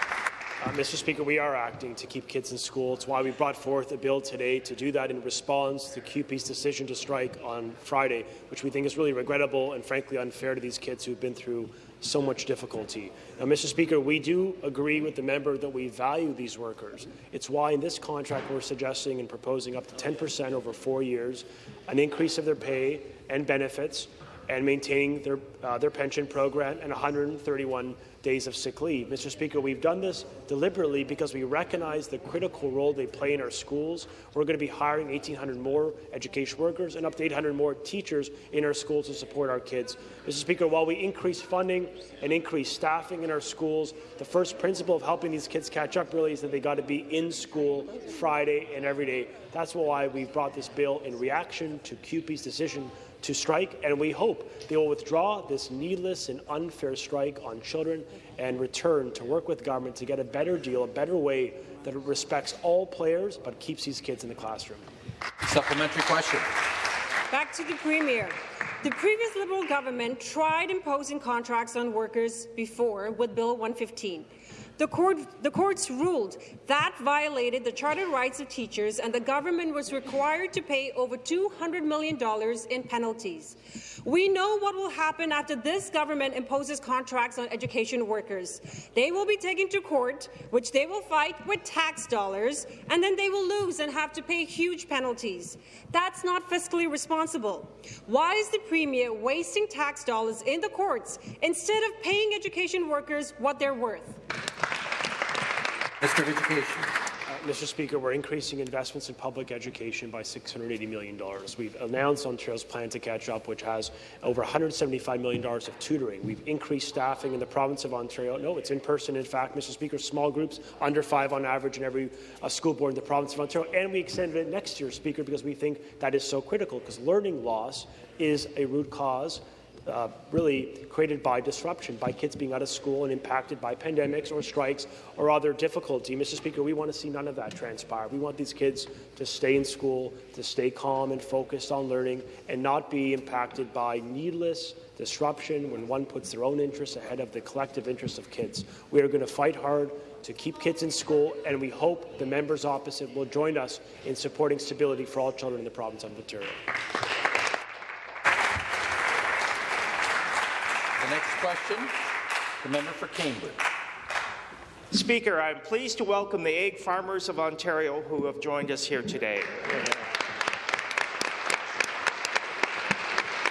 Uh, Mr. Speaker, we are acting to keep kids in school. It's why we brought forth a bill today to do that in response to CUPE's decision to strike on Friday, which we think is really regrettable and frankly unfair to these kids who've been through so much difficulty. Now, Mr. Speaker, we do agree with the member that we value these workers. It's why in this contract we're suggesting and proposing up to 10 percent over four years, an increase of their pay and benefits, and maintaining their, uh, their pension program and 131 days of sick leave. Mr. Speaker, we've done this deliberately because we recognize the critical role they play in our schools. We're going to be hiring 1,800 more education workers and up to 800 more teachers in our schools to support our kids. Mr. Speaker, while we increase funding and increase staffing in our schools, the first principle of helping these kids catch up really is that they got to be in school Friday and every day. That's why we've brought this bill in reaction to CUPE's decision to strike, and we hope they will withdraw this needless and unfair strike on children and return to work with government to get a better deal, a better way that respects all players but keeps these kids in the classroom. Supplementary question. Back to the Premier. The previous Liberal government tried imposing contracts on workers before with Bill 115. The, court, the, courts ruled that violated the charter rights of teachers, and the government was required to pay over $200 million in penalties. We know what will happen after this government imposes contracts on education workers. They will be taken to court, which they will fight with tax dollars, and then they will lose and have to pay huge penalties. That's not fiscally responsible. Why is the Premier wasting tax dollars in the courts instead of paying education workers what they're worth? Mr. Education. Mr. Speaker, we're increasing investments in public education by $680 million. We've announced Ontario's plan to catch up, which has over $175 million of tutoring. We've increased staffing in the province of Ontario. No, it's in person. In fact, Mr. Speaker, small groups under five on average in every uh, school board in the province of Ontario. And we extended it next year, Speaker, because we think that is so critical, because learning loss is a root cause uh, really created by disruption, by kids being out of school and impacted by pandemics or strikes or other difficulty. Mr. Speaker, we want to see none of that transpire. We want these kids to stay in school, to stay calm and focused on learning, and not be impacted by needless disruption when one puts their own interests ahead of the collective interests of kids. We are going to fight hard to keep kids in school, and we hope the members opposite will join us in supporting stability for all children in the province of Ontario. Next question, the member for Cambridge. Speaker, I'm pleased to welcome the egg farmers of Ontario who have joined us here today.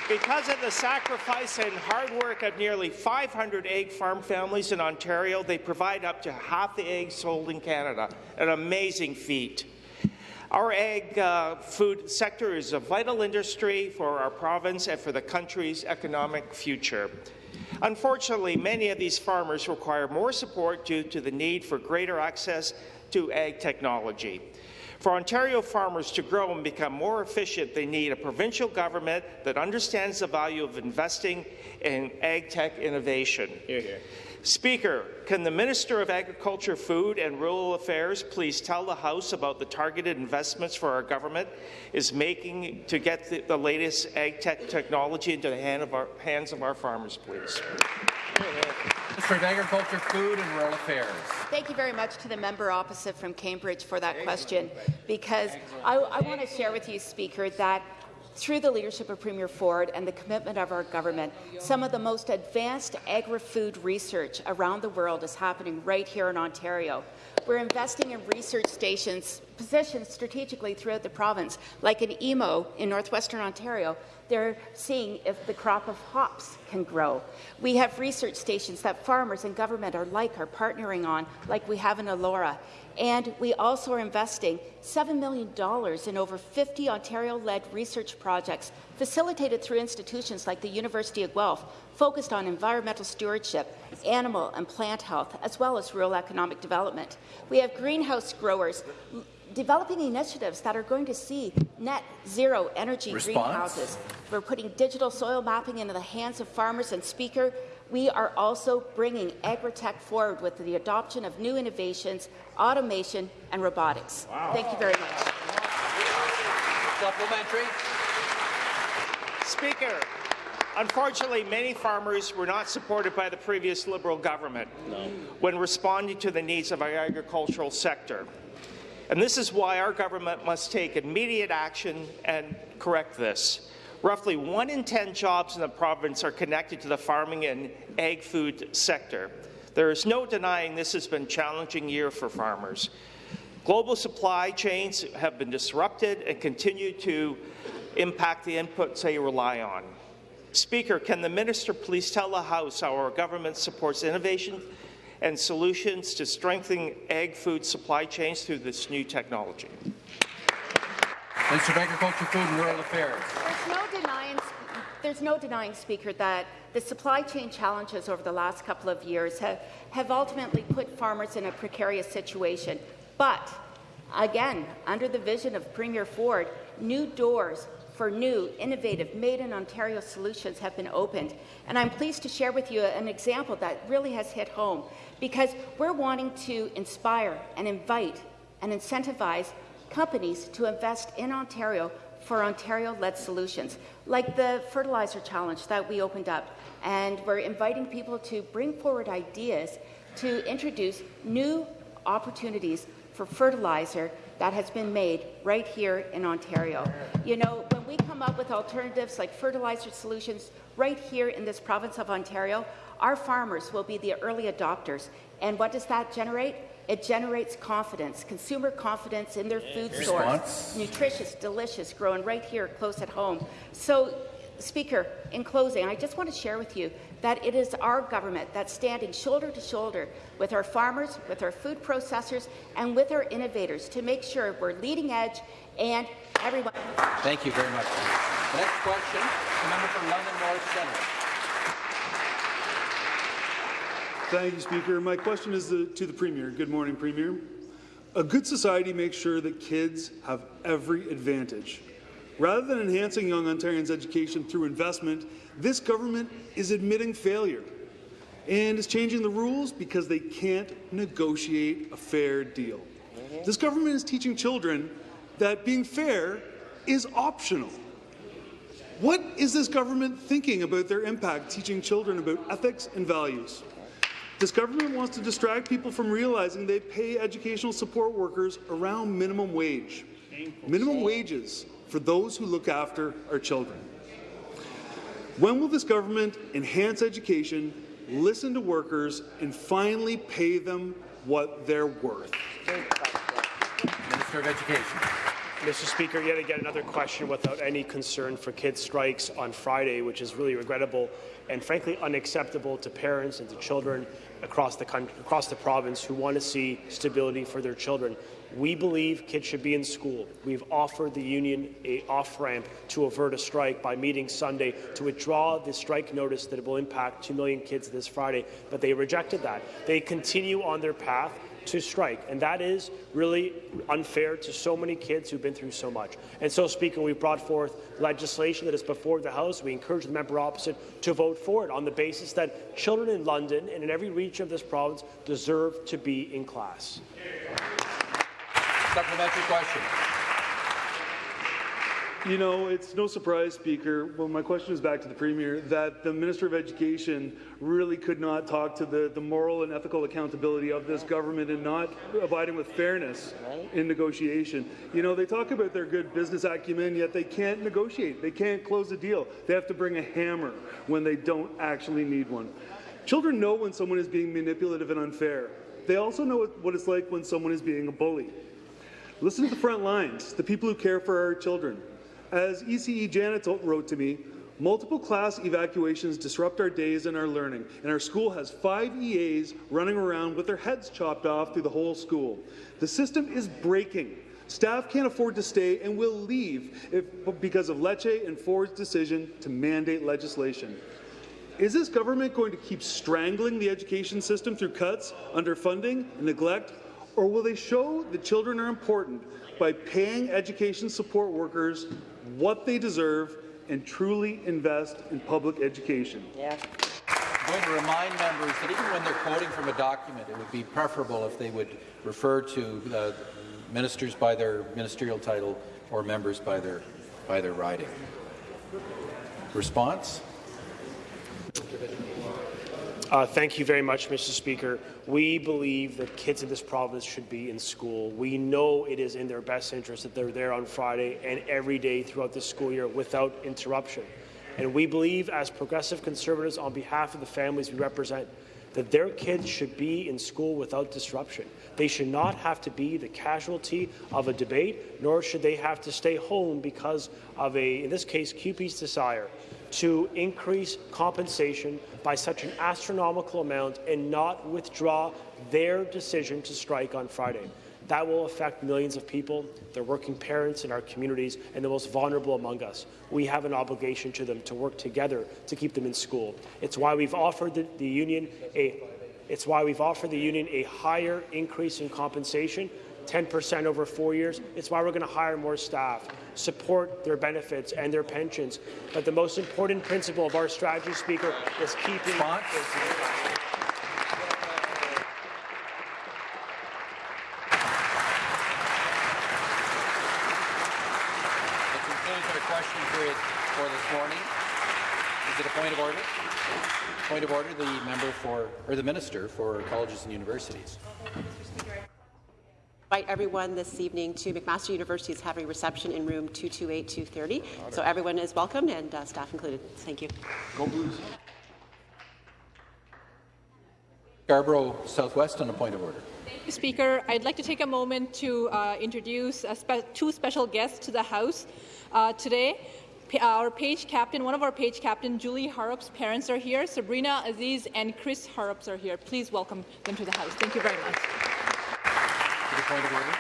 Because of the sacrifice and hard work of nearly 500 egg farm families in Ontario, they provide up to half the eggs sold in Canada, an amazing feat. Our egg uh, food sector is a vital industry for our province and for the country's economic future. Unfortunately, many of these farmers require more support due to the need for greater access to ag technology. For Ontario farmers to grow and become more efficient, they need a provincial government that understands the value of investing in ag tech innovation. Here, here. Speaker, can the Minister of Agriculture, Food and Rural Affairs please tell the House about the targeted investments for our government is making to get the, the latest ag tech technology into the hand of our, hands of our farmers, please? Minister of Agriculture, Food and Rural Affairs. Thank you very much to the member opposite from Cambridge for that question, because I, I want to share with you, Speaker, that through the leadership of Premier Ford and the commitment of our government, some of the most advanced agri-food research around the world is happening right here in Ontario. We're investing in research stations positioned strategically throughout the province, like in Emo in northwestern Ontario. They're seeing if the crop of hops can grow. We have research stations that farmers and government are like are partnering on, like we have in Elora. And we also are investing $7 million in over 50 Ontario-led research projects facilitated through institutions like the University of Guelph, focused on environmental stewardship, animal and plant health, as well as rural economic development. We have greenhouse growers developing initiatives that are going to see net zero energy Response? greenhouses. We're putting digital soil mapping into the hands of farmers and speaker. We are also bringing agri-tech forward with the adoption of new innovations, automation and robotics. Wow. Thank you very much. Supplementary. Speaker, unfortunately, many farmers were not supported by the previous Liberal government no. when responding to the needs of our agricultural sector. And this is why our government must take immediate action and correct this. Roughly one in 10 jobs in the province are connected to the farming and ag food sector. There is no denying this has been a challenging year for farmers. Global supply chains have been disrupted and continue to impact the inputs they rely on. Speaker, can the minister please tell the House how our government supports innovation and solutions to strengthening ag food supply chains through this new technology. Minister of Agriculture, Food and Rural Affairs. There's no denying, there's no denying, Speaker, that the supply chain challenges over the last couple of years have, have ultimately put farmers in a precarious situation. But, again, under the vision of Premier Ford, new doors for new, innovative, made-in-Ontario solutions have been opened. And I'm pleased to share with you an example that really has hit home, because we're wanting to inspire and invite and incentivize companies to invest in Ontario for Ontario-led solutions, like the fertilizer challenge that we opened up. And we're inviting people to bring forward ideas to introduce new opportunities for fertilizer that has been made right here in Ontario. You know, when we come up with alternatives like fertilizer solutions right here in this province of Ontario, our farmers will be the early adopters. And what does that generate? It generates confidence, consumer confidence in their food source. Nutritious, delicious, growing right here close at home. So Speaker, in closing, I just want to share with you that it is our government that's standing shoulder to shoulder with our farmers, with our food processors, and with our innovators to make sure we're leading edge and everyone. Thank you very much. The next question, the member for London North Centre. Thank you, Speaker. My question is the, to the Premier. Good morning, Premier. A good society makes sure that kids have every advantage. Rather than enhancing young Ontarians' education through investment, this government is admitting failure and is changing the rules because they can't negotiate a fair deal. This government is teaching children that being fair is optional. What is this government thinking about their impact teaching children about ethics and values? This government wants to distract people from realizing they pay educational support workers around minimum wage. Minimum wages for those who look after our children. When will this government enhance education, listen to workers, and finally pay them what they're worth? Minister of Education. Mr. Speaker, yet again another question without any concern for kids' strikes on Friday, which is really regrettable and frankly unacceptable to parents and to children across the country, across the province who want to see stability for their children. We believe kids should be in school. We've offered the union a off-ramp to avert a strike by meeting Sunday to withdraw the strike notice that it will impact 2 million kids this Friday, but they rejected that. They continue on their path to strike, and that is really unfair to so many kids who've been through so much. And so, Speaker, we've brought forth legislation that is before the House. We encourage the member opposite to vote for it on the basis that children in London and in every region of this province deserve to be in class. Supplementary question. You know, it's no surprise, Speaker, well, my question is back to the Premier, that the Minister of Education really could not talk to the, the moral and ethical accountability of this government and not abiding with fairness in negotiation. You know, they talk about their good business acumen, yet they can't negotiate. They can't close a deal. They have to bring a hammer when they don't actually need one. Children know when someone is being manipulative and unfair. They also know what it's like when someone is being a bully. Listen to the front lines, the people who care for our children. As ECE Janet wrote to me, multiple class evacuations disrupt our days and our learning, and our school has five EAs running around with their heads chopped off through the whole school. The system is breaking. Staff can't afford to stay and will leave if, because of Lecce and Ford's decision to mandate legislation. Is this government going to keep strangling the education system through cuts, underfunding, and neglect, or will they show that children are important by paying education support workers what they deserve and truly invest in public education. Yeah. I'm going to remind members that even when they're quoting from a document, it would be preferable if they would refer to uh, ministers by their ministerial title or members by their by their riding. Response? Uh, thank you very much, Mr. Speaker. We believe that kids in this province should be in school. We know it is in their best interest that they're there on Friday and every day throughout the school year without interruption. And we believe, as progressive conservatives, on behalf of the families we represent, that their kids should be in school without disruption. They should not have to be the casualty of a debate, nor should they have to stay home because of a, in this case, CUPE's desire to increase compensation by such an astronomical amount and not withdraw their decision to strike on Friday. That will affect millions of people, their working parents in our communities, and the most vulnerable among us. We have an obligation to them to work together to keep them in school. It's why we've offered the, the union a it's why we've offered the union a higher increase in compensation 10% over four years. It's why we're going to hire more staff, support their benefits and their pensions. But the most important principle of our strategy, Speaker, is keeping. That question period for this morning. Is it a point of order? Point of order, the member for, or the minister for colleges and universities. Invite everyone this evening to McMaster University's is having reception in room 228-230. So everyone is welcome and uh, staff included. Thank you. Go Blues. Scarborough Southwest on a point of order. Thank you, Speaker. I'd like to take a moment to uh, introduce spe two special guests to the House uh, today. P our page captain, one of our page captain, Julie Harrop's parents are here. Sabrina Aziz and Chris Harrops are here. Please welcome them to the House. Thank you very much. Point of order.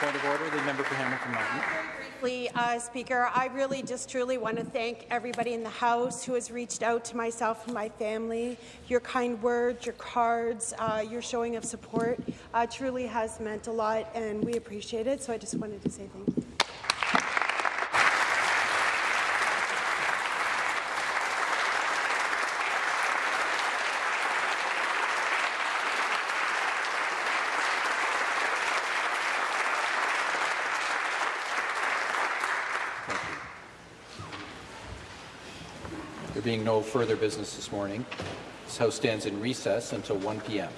Point of order. The member for Hamilton Mountain. Uh, Speaker, I really just truly want to thank everybody in the House who has reached out to myself and my family. Your kind words, your cards, uh, your showing of support uh, truly has meant a lot, and we appreciate it. So I just wanted to say thank you. No further business this morning, this House stands in recess until 1 p.m.